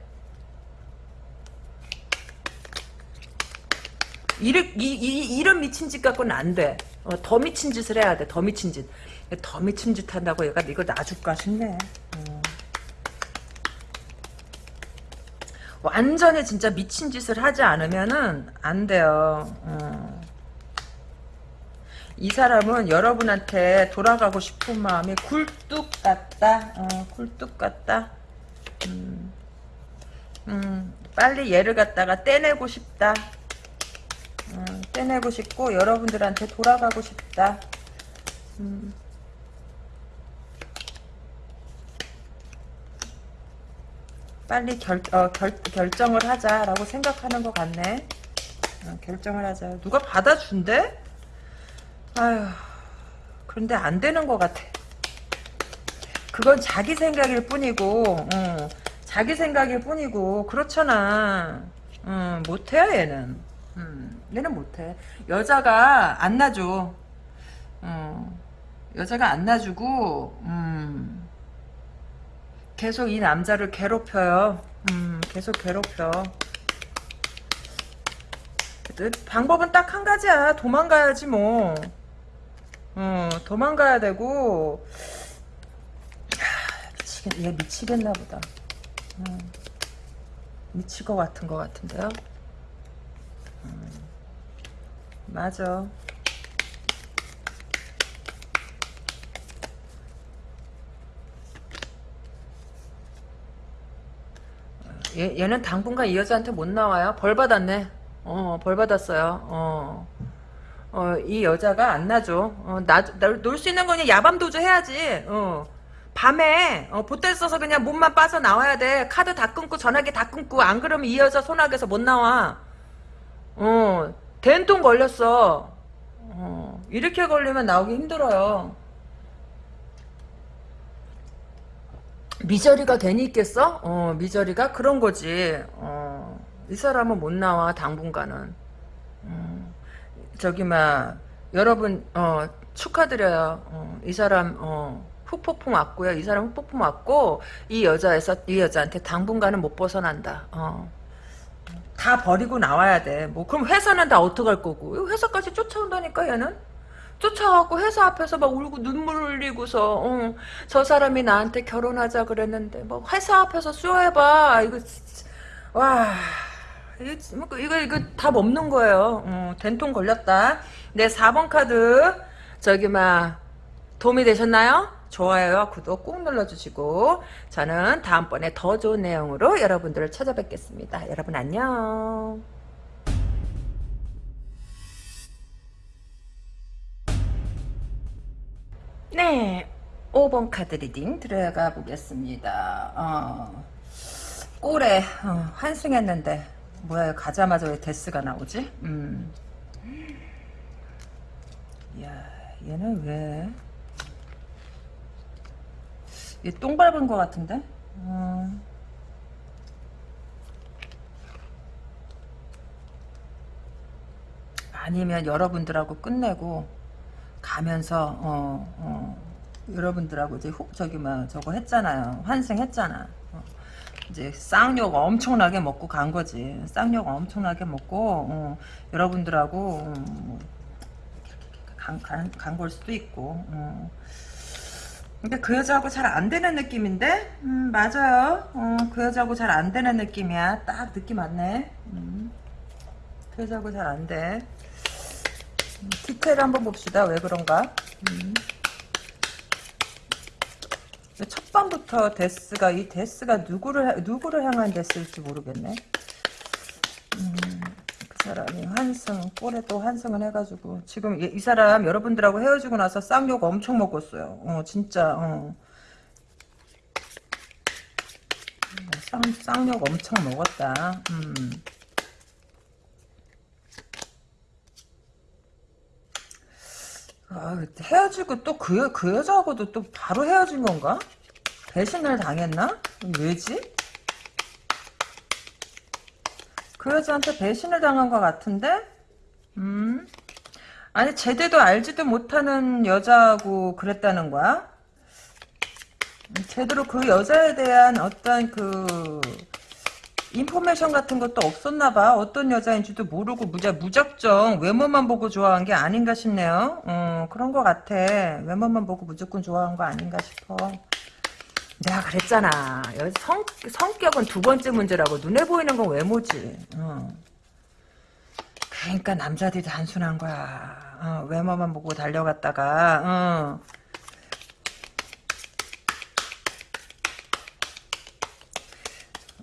[SPEAKER 1] 이르, 이, 이, 이런 미친 짓 갖고는 안 돼. 어, 더 미친 짓을 해야 돼. 더 미친 짓. 더 미친 짓 한다고 얘가 이거 놔줄까 싶네. 어. 완전히 진짜 미친 짓을 하지 않으면은 안 돼요. 어. 이 사람은 여러분한테 돌아가고 싶은 마음이 굴뚝 같다. 어, 굴뚝 같다. 음, 음, 빨리 얘를 갖다가 떼내고 싶다. 음, 떼내고 싶고 여러분들한테 돌아가고 싶다. 음. 빨리 결, 어, 결, 결정을 하자라고 생각하는 것 같네. 어, 결정을 하자. 누가 받아준대? 아휴, 그런데 안 되는 것 같아. 그건 자기 생각일 뿐이고, 어, 자기 생각일 뿐이고, 그렇잖아. 어, 못해요, 얘는. 음, 얘는 못해. 여자가 안 놔줘. 어, 여자가 안 놔주고, 음, 계속 이 남자를 괴롭혀요. 음, 계속 괴롭혀. 방법은 딱 한 가지야. 도망가야지 뭐. 어, 도망가야 되고. 하, 미치겠, 얘 미치겠나 보다. 음, 미칠 것 같은 것 같은데요. 음, 맞아. 얘, 얘는 당분간 이 여자한테 못 나와요. 벌 받았네. 어, 벌 받았어요. 어. 어, 이 여자가 안 나죠. 어, 나, 놀수 있는 거냐 야밤 도주 해야지. 어. 밤에 어, 보따리 써서 그냥 몸만 빠져 나와야 돼. 카드 다 끊고 전화기 다 끊고 안 그러면 이 여자 소나기에서 못 나와. 어, 된통 걸렸어. 어, 이렇게 걸리면 나오기 힘들어요. 미저리가 괜히 있겠어? 어, 미저리가 그런 거지. 어, 이 사람은 못 나와 당분간은. 음, 저기 막 여러분 어, 축하드려요. 어, 이 사람 어, 흑폭풍 왔고요. 이 사람 흑폭풍 왔고 이 여자에서 이 여자한테 당분간은 못 벗어난다. 어. 다 버리고 나와야 돼. 뭐 그럼 회사는 다 어떡할 거고? 회사까지 쫓아온다니까 얘는. 쫓아가고 회사 앞에서 막 울고 눈물 흘리고서 어, 저 사람이 나한테 결혼하자 그랬는데 뭐 회사 앞에서 수여해봐 이거 진짜, 와 이거 뭐 이거 이거 답 없는 거예요. 어, 된통 걸렸다. 네 4번 카드 저기 막 도움이 되셨나요? 좋아요와 구독 꾹 눌러주시고 저는 다음번에 더 좋은 내용으로 여러분들을 찾아뵙겠습니다. 여러분 안녕. 네, 5번 카드 reading 들어가 보겠습니다. 어, 꼴에 어, 환승했는데 뭐야 가자마자 왜 데스가 나오지? 음. 야, 얘는 왜? 얘 똥 밟은 것 같은데? 어. 아니면 여러분들하고 끝내고 가면서 어, 어, 여러분들하고 이제 후, 저기 막 저거 했잖아요. 환승했잖아. 어, 이제 쌍욕 엄청나게 먹고 간 거지. 쌍욕 엄청나게 먹고 어, 여러분들하고 음, 간걸 수도 있고. 어. 근데 그 여자하고 잘 안 되는 느낌인데? 음, 맞아요. 어, 그 여자하고 잘 안 되는 느낌이야. 딱 느낌 왔네. 음, 그 여자하고 잘 안 돼. 디테일 한번 봅시다. 왜 그런가? 음. 첫 번부터 데스가 이 데스가 누구를 누구를 향한 데스일지 모르겠네. 음, 그 사람이 환승 꼴에 또 환승을 해가지고 지금 이, 이, 사람 여러분들하고 헤어지고 나서 쌍욕 엄청 먹었어요. 어 진짜 어. 쌍 쌍욕 엄청 먹었다. 음. 아, 헤어지고 또 그, 그 여자하고도 또 바로 헤어진 건가? 배신을 당했나? 왜지? 그 여자한테 배신을 당한 것 같은데? 음? 아니, 제대도 알지도 못하는 여자하고 그랬다는 거야? 제대로 그 여자에 대한 어떤 그, 인포메이션 같은 것도 없었나 봐. 어떤 여자인지도 모르고 무자, 무작정 외모만 보고 좋아한 게 아닌가 싶네요. 어, 그런 것 같아. 외모만 보고 무조건 좋아한 거 아닌가 싶어. 내가 그랬잖아. 성, 성격은 두 번째 문제라고. 눈에 보이는 건 외모지. 어. 그러니까 남자들이 단순한 거야. 어, 외모만 보고 달려갔다가 어.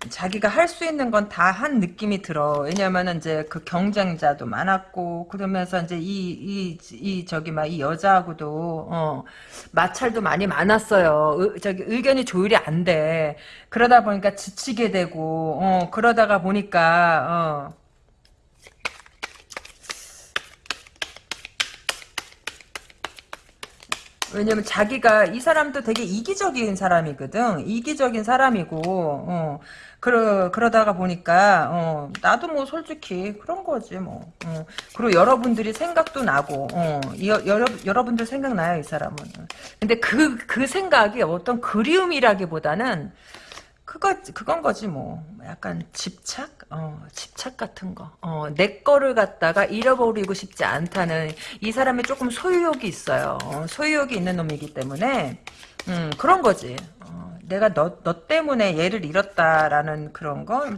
[SPEAKER 1] 자기가 할 수 있는 건 다 한 느낌이 들어. 왜냐면은 이제 그 경쟁자도 많았고 그러면서 이제 이 이 이 저기 막 이 여자하고도 어 마찰도 많이 많았어요. 의, 저기 의견이 조율이 안 돼. 그러다 보니까 지치게 되고 어 그러다가 보니까 어 왜냐면 자기가 이 사람도 되게 이기적인 사람이거든. 이기적인 사람이고 어, 그러 그러다가 보니까 어, 나도 뭐 솔직히 그런 거지 뭐. 어. 그리고 여러분들이 생각도 나고 어, 이, 여러 여러분들 생각나요 이 사람은. 근데 그 그 생각이 어떤 그리움이라기보다는 그거 그건 거지 뭐 약간 집착 어 집착 같은 거어내 거를 갖다가 잃어버리고 싶지 않다는 이 사람이 조금 소유욕이 있어요 어, 소유욕이 있는 놈이기 때문에 음 그런 거지 어, 내가 너, 너 때문에 얘를 잃었다라는 그런 거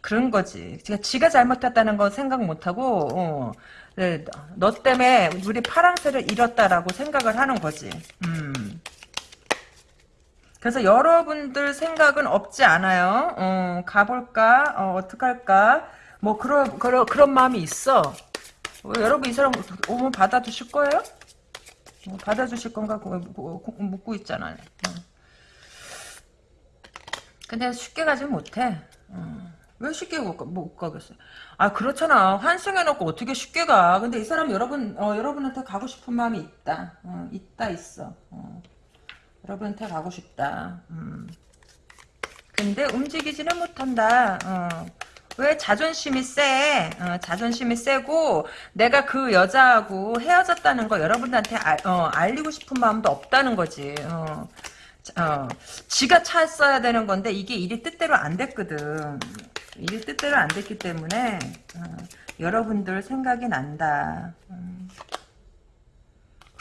[SPEAKER 1] 그런 거지 지가 지가 잘못했다는 건 생각 못하고 어, 네, 너 때문에 우리 파랑새를 잃었다라고 생각을 하는 거지 음 그래서 여러분들 생각은 없지 않아요. 어, 가볼까? 어, 어떡할까? 뭐 그런 그런 그런 마음이 있어. 어, 여러분 이 사람 오면 받아주실 거예요? 어, 받아주실 건가 묻고 있잖아요. 어. 근데 쉽게 가지 못해. 어. 왜 쉽게 못, 못 가겠어요? 아 그렇잖아. 환승해놓고 어떻게 쉽게 가? 근데 이 사람 여러분 어, 여러분한테 가고 싶은 마음이 있다. 어, 있다 있어. 어. 여러분한테 가고 싶다. 음. 근데 움직이지는 못한다. 어. 왜 자존심이 세? 어, 자존심이 세고 내가 그 여자하고 헤어졌다는 거 여러분한테 알, 어, 알리고 싶은 마음도 없다는 거지. 어. 어, 지가 찼어야 되는 건데 이게 일이 뜻대로 안 됐거든. 일이 뜻대로 안 됐기 때문에 어, 여러분들 생각이 난다. 음.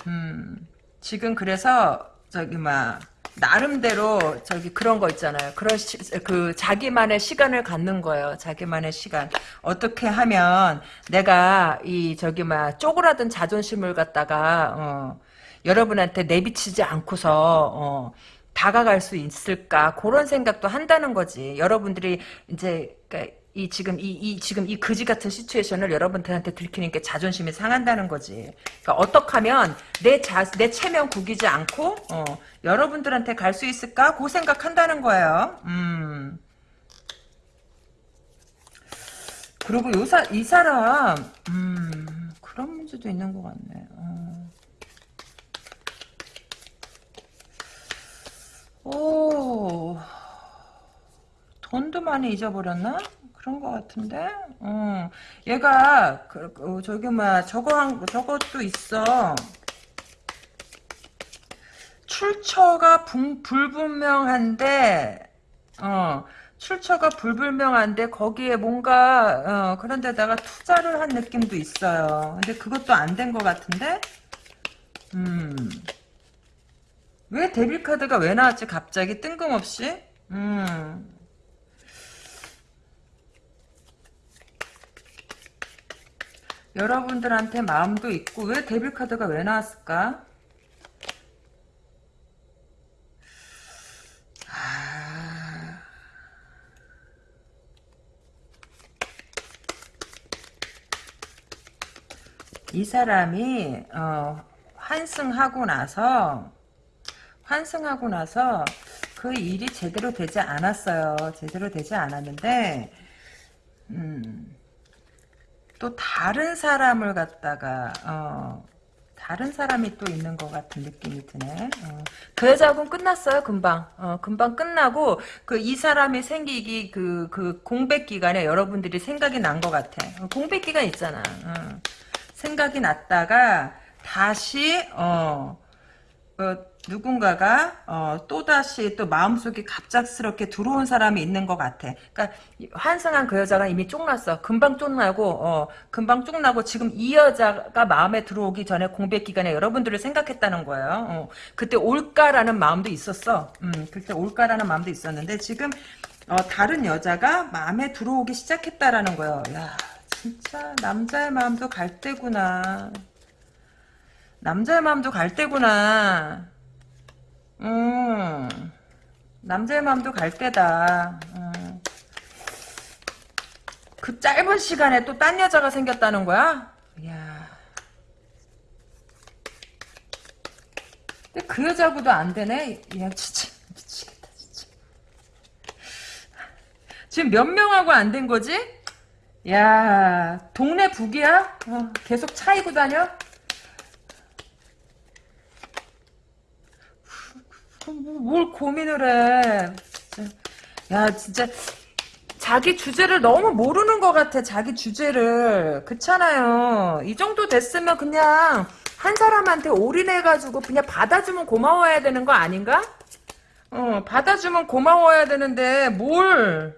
[SPEAKER 1] 음. 지금 그래서 저기 막 나름대로 저기 그런 거 있잖아요. 그런 시, 그 자기만의 시간을 갖는 거예요. 자기만의 시간. 어떻게 하면 내가 이 저기 막 쪼그라든 자존심을 갖다가 어, 여러분한테 내비치지 않고서 어, 다가갈 수 있을까 그런 생각도 한다는 거지. 여러분들이 이제 그러니까 이 지금 이, 이 지금 이 거지 같은 시츄에이션을 여러분들한테 들키는 게 자존심이 상한다는 거지. 그러니까 어떻게 하면 내 자, 내 체면 구기지 않고 어, 여러분들한테 갈 수 있을까? 그 생각한다는 거예요. 음. 그리고 요사, 이 사람 음, 그런 문제도 있는 것 같네. 어. 오 돈도 많이 잊어버렸나? 그런 것 같은데, 어, 얘가 그, 그 저기 뭐 저거 한 저것도 있어. 출처가 불, 불분명한데, 어, 출처가 불분명한데 거기에 뭔가 어, 그런 데다가 투자를 한 느낌도 있어요. 근데 그것도 안 된 것 같은데, 음, 왜 데빌 카드가 왜 나왔지 갑자기 뜬금없이? 음. 여러분들한테 마음도 있고 왜 데빌 카드가 왜 나왔을까? 아... 이 사람이 어, 환승하고 나서 환승하고 나서 그 일이 제대로 되지 않았어요. 제대로 되지 않았는데 음, 또 다른 사람을 갖다가 어, 다른 사람이 또 있는 것 같은 느낌이 드네. 어. 그 여자하고는 끝났어요, 금방. 어, 금방 끝나고, 그, 이 사람이 생기기, 그, 그, 공백 기간에 여러분들이 생각이 난 것 같아. 어, 공백 기간 있잖아. 어. 생각이 났다가, 다시, 어, 어 누군가가 어, 또다시 또 마음속에 갑작스럽게 들어온 사람이 있는 것 같아. 그러니까 환승한 그 여자가 이미 쫑났어. 금방 쫑나고 어, 금방 쫑나고 지금 이 여자가 마음에 들어오기 전에 공백 기간에 여러분들을 생각했다는 거예요. 어, 그때 올까라는 마음도 있었어. 음, 그때 올까라는 마음도 있었는데 지금 어, 다른 여자가 마음에 들어오기 시작했다라는 거예요. 야, 진짜 남자의 마음도 갈 때구나. 남자의 마음도 갈 때구나. 음, 남자의 마음도 갈 때다. 음, 그 짧은 시간에 또 딴 여자가 생겼다는 거야? 이야. 근데 그 여자하고도 안 되네? 야, 진짜, 미치겠다, 진짜. 지금 몇 명하고 안 된 거지? 야, 동네 북이야? 어, 계속 차이고 다녀? 뭘 고민을 해. 야, 진짜. 자기 주제를 너무 모르는 것 같아, 자기 주제를. 그렇잖아요. 이 정도 됐으면 그냥 한 사람한테 올인해가지고 그냥 받아주면 고마워야 되는 거 아닌가? 어, 받아주면 고마워야 되는데, 뭘.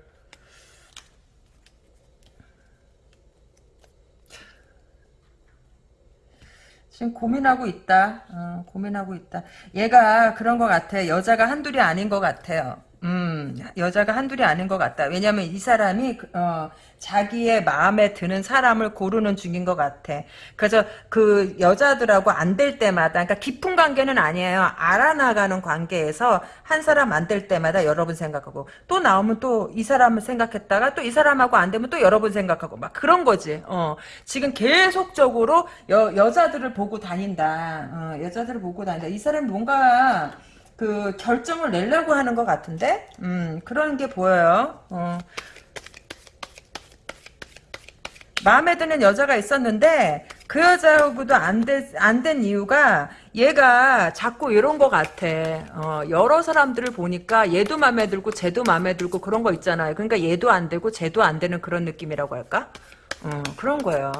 [SPEAKER 1] 지금 고민하고 있다. 어, 고민하고 있다. 얘가 그런 것 같아. 여자가 한둘이 아닌 것 같아요. 음, 여자가 한둘이 아닌 것 같다. 왜냐면 이 사람이, 어, 자기의 마음에 드는 사람을 고르는 중인 것 같아. 그래서 그 여자들하고 안 될 때마다, 그러니까 깊은 관계는 아니에요. 알아나가는 관계에서 한 사람 안 될 때마다 여러 번 생각하고, 또 나오면 또 이 사람을 생각했다가 또 이 사람하고 안 되면 또 여러 번 생각하고, 막 그런 거지. 어, 지금 계속적으로 여, 여자들을 보고 다닌다. 어, 여자들을 보고 다닌다. 이 사람이 뭔가, 그 결정을 내려고 하는 것 같은데? 음 그런 게 보여요. 어. 마음에 드는 여자가 있었는데 그 여자하고도 안된 된 이유가 얘가 자꾸 이런 것 같아. 어, 여러 사람들을 보니까 얘도 마음에 들고 쟤도 마음에 들고 그런 거 있잖아요. 그러니까 얘도 안 되고 쟤도 안 되는 그런 느낌이라고 할까? 어, 그런 거예요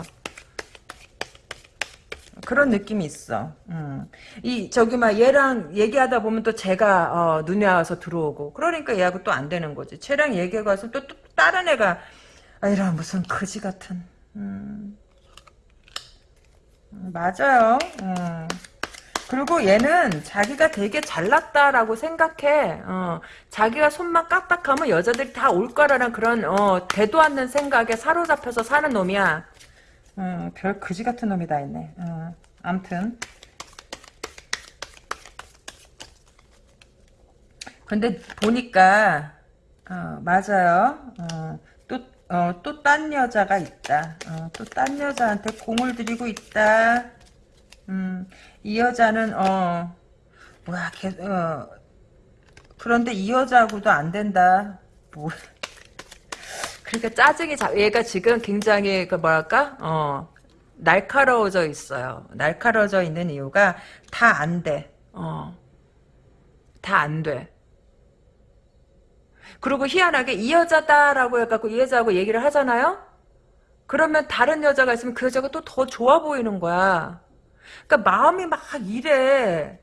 [SPEAKER 1] 그런 느낌이 있어. 음. 이 저기 막 얘랑 얘기하다 보면 또 제가 어, 눈에 와서 들어오고 그러니까 얘하고 또 안 되는 거지. 쟤랑 얘기하고 와서 또, 또 다른 애가 아 이런 무슨 거지 같은. 음. 음, 맞아요. 음. 그리고 얘는 자기가 되게 잘났다라고 생각해. 어, 자기가 손만 깍딱하면 여자들이 다 올 거라는 그런 어, 대도 않는 생각에 사로잡혀서 사는 놈이야. 어, 별 그지 같은 놈이 다 있네. 어, 암튼. 근데 보니까 어, 맞아요. 어, 또, 어, 여자가 있다. 어, 또딴 여자한테 공을 들이고 있다. 음, 이 여자는, 어, 뭐야, 개, 어, 그런데 이 여자하고도 안 된다. 뭐, 그러니까 짜증이 자, 얘가 지금 굉장히 그 뭐랄까 어 날카로워져 있어요. 날카로워져 있는 이유가 다 안 돼. 어. 다 안 돼. 그리고 희한하게 이 여자다라고 해갖고 이 여자하고 얘기를 하잖아요? 그러면 다른 여자가 있으면 그 여자가 또 더 좋아 보이는 거야. 그러니까 마음이 막 이래.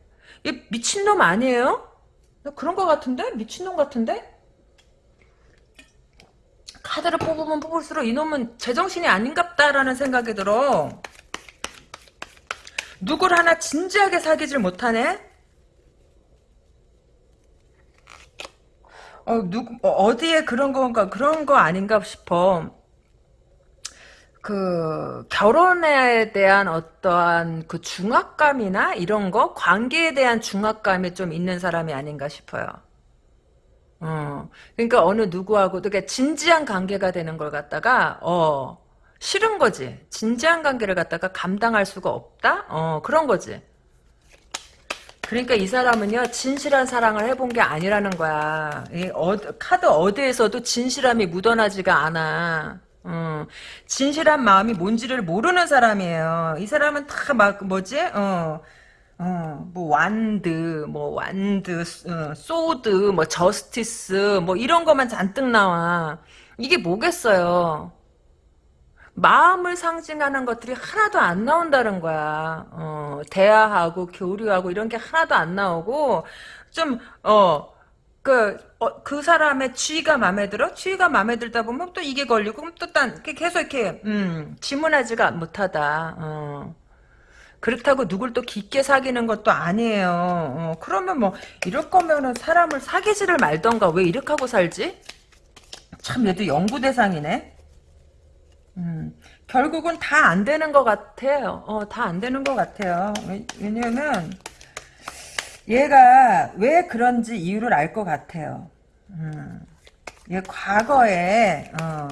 [SPEAKER 1] 얘 미친놈 아니에요? 그런 거 같은데? 미친놈 같은데? 카드를 뽑으면 뽑을수록 이놈은 제정신이 아닌갑다라는 생각이 들어. 누굴 하나 진지하게 사귀질 못하네? 어, 누, 어, 어디에 그런 건가, 그런 거 아닌가 싶어. 그, 결혼에 대한 어떠한 그 중압감이나 이런 거, 관계에 대한 중압감이 좀 있는 사람이 아닌가 싶어요. 어, 그러니까 어느 누구하고도 그러니까 진지한 관계가 되는 걸 갖다가 어 싫은 거지. 진지한 관계를 갖다가 감당할 수가 없다. 어 그런 거지. 그러니까 이 사람은요 진실한 사랑을 해본 게 아니라는 거야. 이 어, 카드 어디에서도 진실함이 묻어나지가 않아. 어, 진실한 마음이 뭔지를 모르는 사람이에요. 이 사람은 다 막 뭐지? 어. 어, 뭐 완드, 뭐 완드, 어, 소드, 뭐 저스티스, 뭐 이런 것만 잔뜩 나와. 이게 뭐겠어요? 마음을 상징하는 것들이 하나도 안 나온다는 거야. 어, 대화하고 교류하고 이런 게 하나도 안 나오고 좀 어. 그, 어, 그 사람의 취가 마음에 들어? 취가 마음에 들다 보면 또 이게 걸리고, 그럼 또 딴, 계속 이렇게, 음, 지문하지가 못하다, 어. 그렇다고 누굴 또 깊게 사귀는 것도 아니에요. 어, 그러면 뭐 이럴 거면은 사람을 사귀지를 말던가 왜 이렇게 하고 살지? 참 얘도 연구 대상이네. 음, 결국은 다 안 되는 것 같아요. 어, 다 안 되는 것 같아요. 왜, 왜냐면 얘가 왜 그런지 이유를 알 것 같아요. 음, 얘 과거에 어,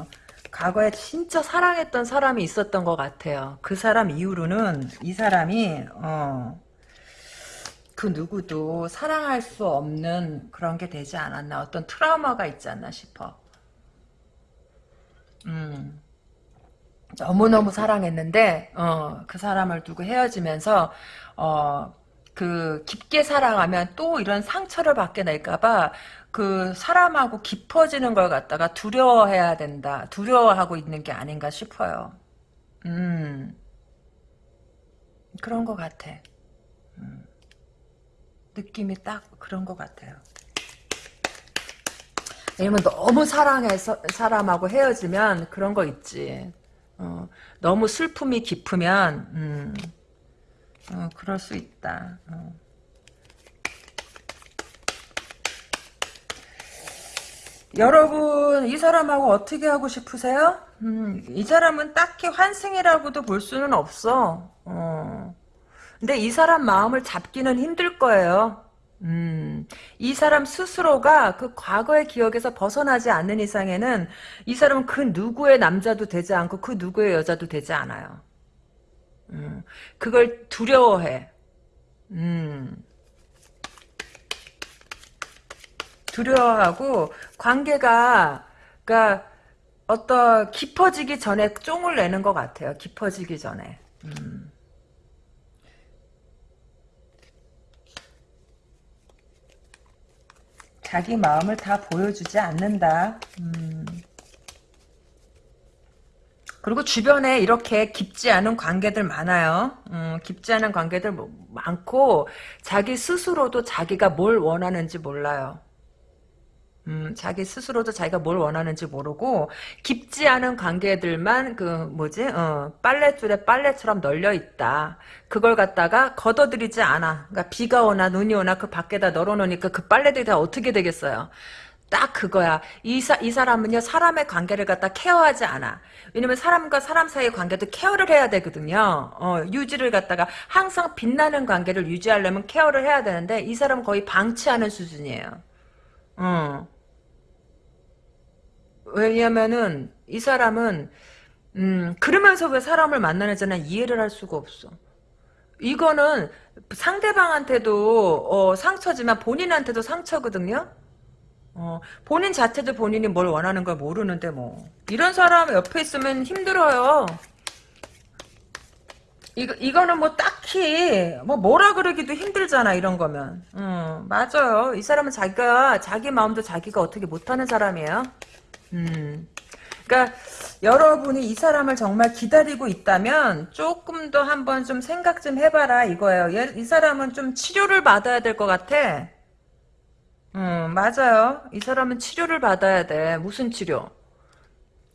[SPEAKER 1] 과거에 진짜 사랑했던 사람이 있었던 것 같아요. 그 사람 이후로는 이 사람이 어, 그 누구도 사랑할 수 없는 그런 게 되지 않았나 어떤 트라우마가 있지 않나 싶어. 음. 너무너무 사랑했는데 어, 그 사람을 두고 헤어지면서 어, 그 깊게 사랑하면 또 이런 상처를 받게 될까봐 그 사람하고 깊어지는 걸 갖다가 두려워해야 된다. 두려워하고 있는 게 아닌가 싶어요. 음. 그런 것 같아. 음. 느낌이 딱 그런 것 같아요. 왜냐면 너무 사랑해서 사람하고 헤어지면 그런 거 있지. 어, 너무 슬픔이 깊으면 음, 어, 그럴 수 있다. 어. 여러분 이 사람하고 어떻게 하고 싶으세요? 음, 이 사람은 딱히 환승이라고도 볼 수는 없어. 어. 근데 이 사람 마음을 잡기는 힘들 거예요. 음, 이 사람 스스로가 그 과거의 기억에서 벗어나지 않는 이상에는 이 사람은 그 누구의 남자도 되지 않고 그 누구의 여자도 되지 않아요. 음, 그걸 두려워해. 음. 두려워하고 관계가 그러니까 어떤 깊어지기 전에 쫑을 내는 것 같아요. 깊어지기 전에. 음. 자기 마음을 다 보여주지 않는다. 음. 그리고 주변에 이렇게 깊지 않은 관계들 많아요. 음, 깊지 않은 관계들 뭐 많고 자기 스스로도 자기가 뭘 원하는지 몰라요. 음, 자기 스스로도 자기가 뭘 원하는지 모르고 깊지 않은 관계들만 그 뭐지 어, 빨래줄에 빨래처럼 널려 있다. 그걸 갖다가 걷어들이지 않아. 그러니까 비가 오나 눈이 오나 그 밖에다 널어놓으니까 그 빨래들이 다 어떻게 되겠어요? 딱 그거야. 이, 사, 이 사람은요, 사람의 관계를 갖다 케어하지 않아. 왜냐면 사람과 사람 사이의 관계도 케어를 해야 되거든요. 어, 유지를 갖다가 항상 빛나는 관계를 유지하려면 케어를 해야 되는데, 이 사람은 거의 방치하는 수준이에요. 어. 왜냐면은 이 사람은 음 그러면서 왜 사람을 만나는지는 이해를 할 수가 없어. 이거는 상대방한테도 어, 상처지만 본인한테도 상처거든요. 어, 본인 자체도 본인이 뭘 원하는 걸 모르는데 뭐 이런 사람 옆에 있으면 힘들어요. 이거 이거는 뭐 딱히 뭐 뭐라 그러기도 힘들잖아 이런 거면. 음 맞아요. 이 사람은 자기가 자기 마음도 자기가 어떻게 못하는 사람이에요. 음. 그러니까 여러분이 이 사람을 정말 기다리고 있다면 조금 더 한번 좀 생각 좀 해봐라 이거예요. 얘, 이 사람은 좀 치료를 받아야 될 것 같아. 음, 맞아요. 이 사람은 치료를 받아야 돼. 무슨 치료?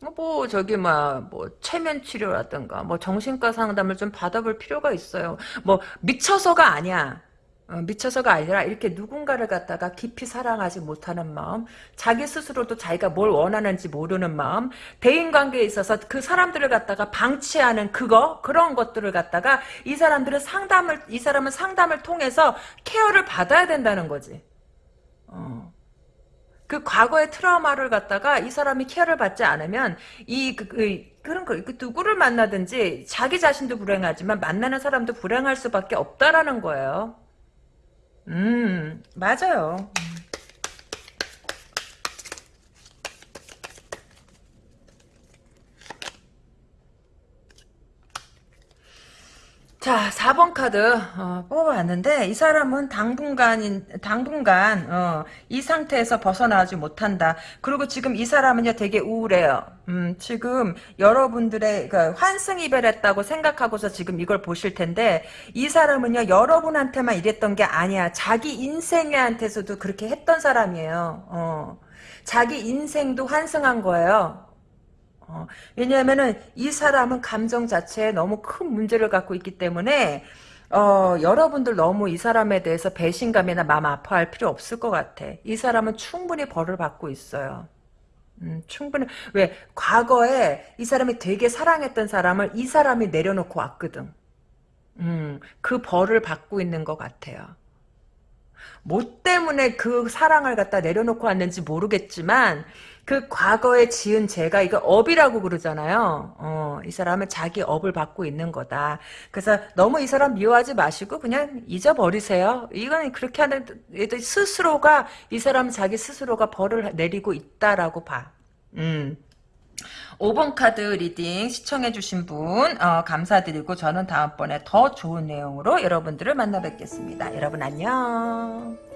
[SPEAKER 1] 뭐, 뭐 저기 뭐, 뭐 체면 치료라든가 뭐 정신과 상담을 좀 받아볼 필요가 있어요. 뭐 미쳐서가 아니야. 어, 미쳐서가 아니라 이렇게 누군가를 갖다가 깊이 사랑하지 못하는 마음, 자기 스스로도 자기가 뭘 원하는지 모르는 마음, 대인관계에 있어서 그 사람들을 갖다가 방치하는 그거 그런 것들을 갖다가 이 사람들은 상담을 이 사람은 상담을 통해서 케어를 받아야 된다는 거지. 어. 그 과거의 트라우마를 갖다가 이 사람이 케어를 받지 않으면 이 그, 그, 그런 거, 그 누구를 만나든지 자기 자신도 불행하지만 만나는 사람도 불행할 수밖에 없다라는 거예요. 음, 맞아요. 자, 4번 카드 어, 뽑아봤는데 이 사람은 당분간 당분간 어, 이 상태에서 벗어나지 못한다. 그리고 지금 이 사람은요 되게 우울해요. 음, 지금 여러분들의 그 환승 이별했다고 생각하고서 지금 이걸 보실 텐데 이 사람은요 여러분한테만 이랬던 게 아니야. 자기 인생한테서도 그렇게 했던 사람이에요. 어, 자기 인생도 환승한 거예요. 어, 왜냐하면은 이 사람은 감정 자체에 너무 큰 문제를 갖고 있기 때문에 어, 여러분들 너무 이 사람에 대해서 배신감이나 마음 아파할 필요 없을 것 같아. 이 사람은 충분히 벌을 받고 있어요. 음, 충분히 왜 과거에 이 사람이 되게 사랑했던 사람을 이 사람이 내려놓고 왔거든. 음, 그 벌을 받고 있는 것 같아요. 뭐 때문에 그 사랑을 갖다 내려놓고 왔는지 모르겠지만 그 과거에 지은 죄가 이거 업이라고 그러잖아요. 어, 이 사람은 자기 업을 받고 있는 거다. 그래서 너무 이 사람 미워하지 마시고 그냥 잊어버리세요. 이건 그렇게 하는 스스로가 이 사람 자기 스스로가 벌을 내리고 있다라고 봐. 음. 5번 카드 reading 시청해주신 분 어, 감사드리고 저는 다음번에 더 좋은 내용으로 여러분들을 만나 뵙겠습니다. 여러분 안녕.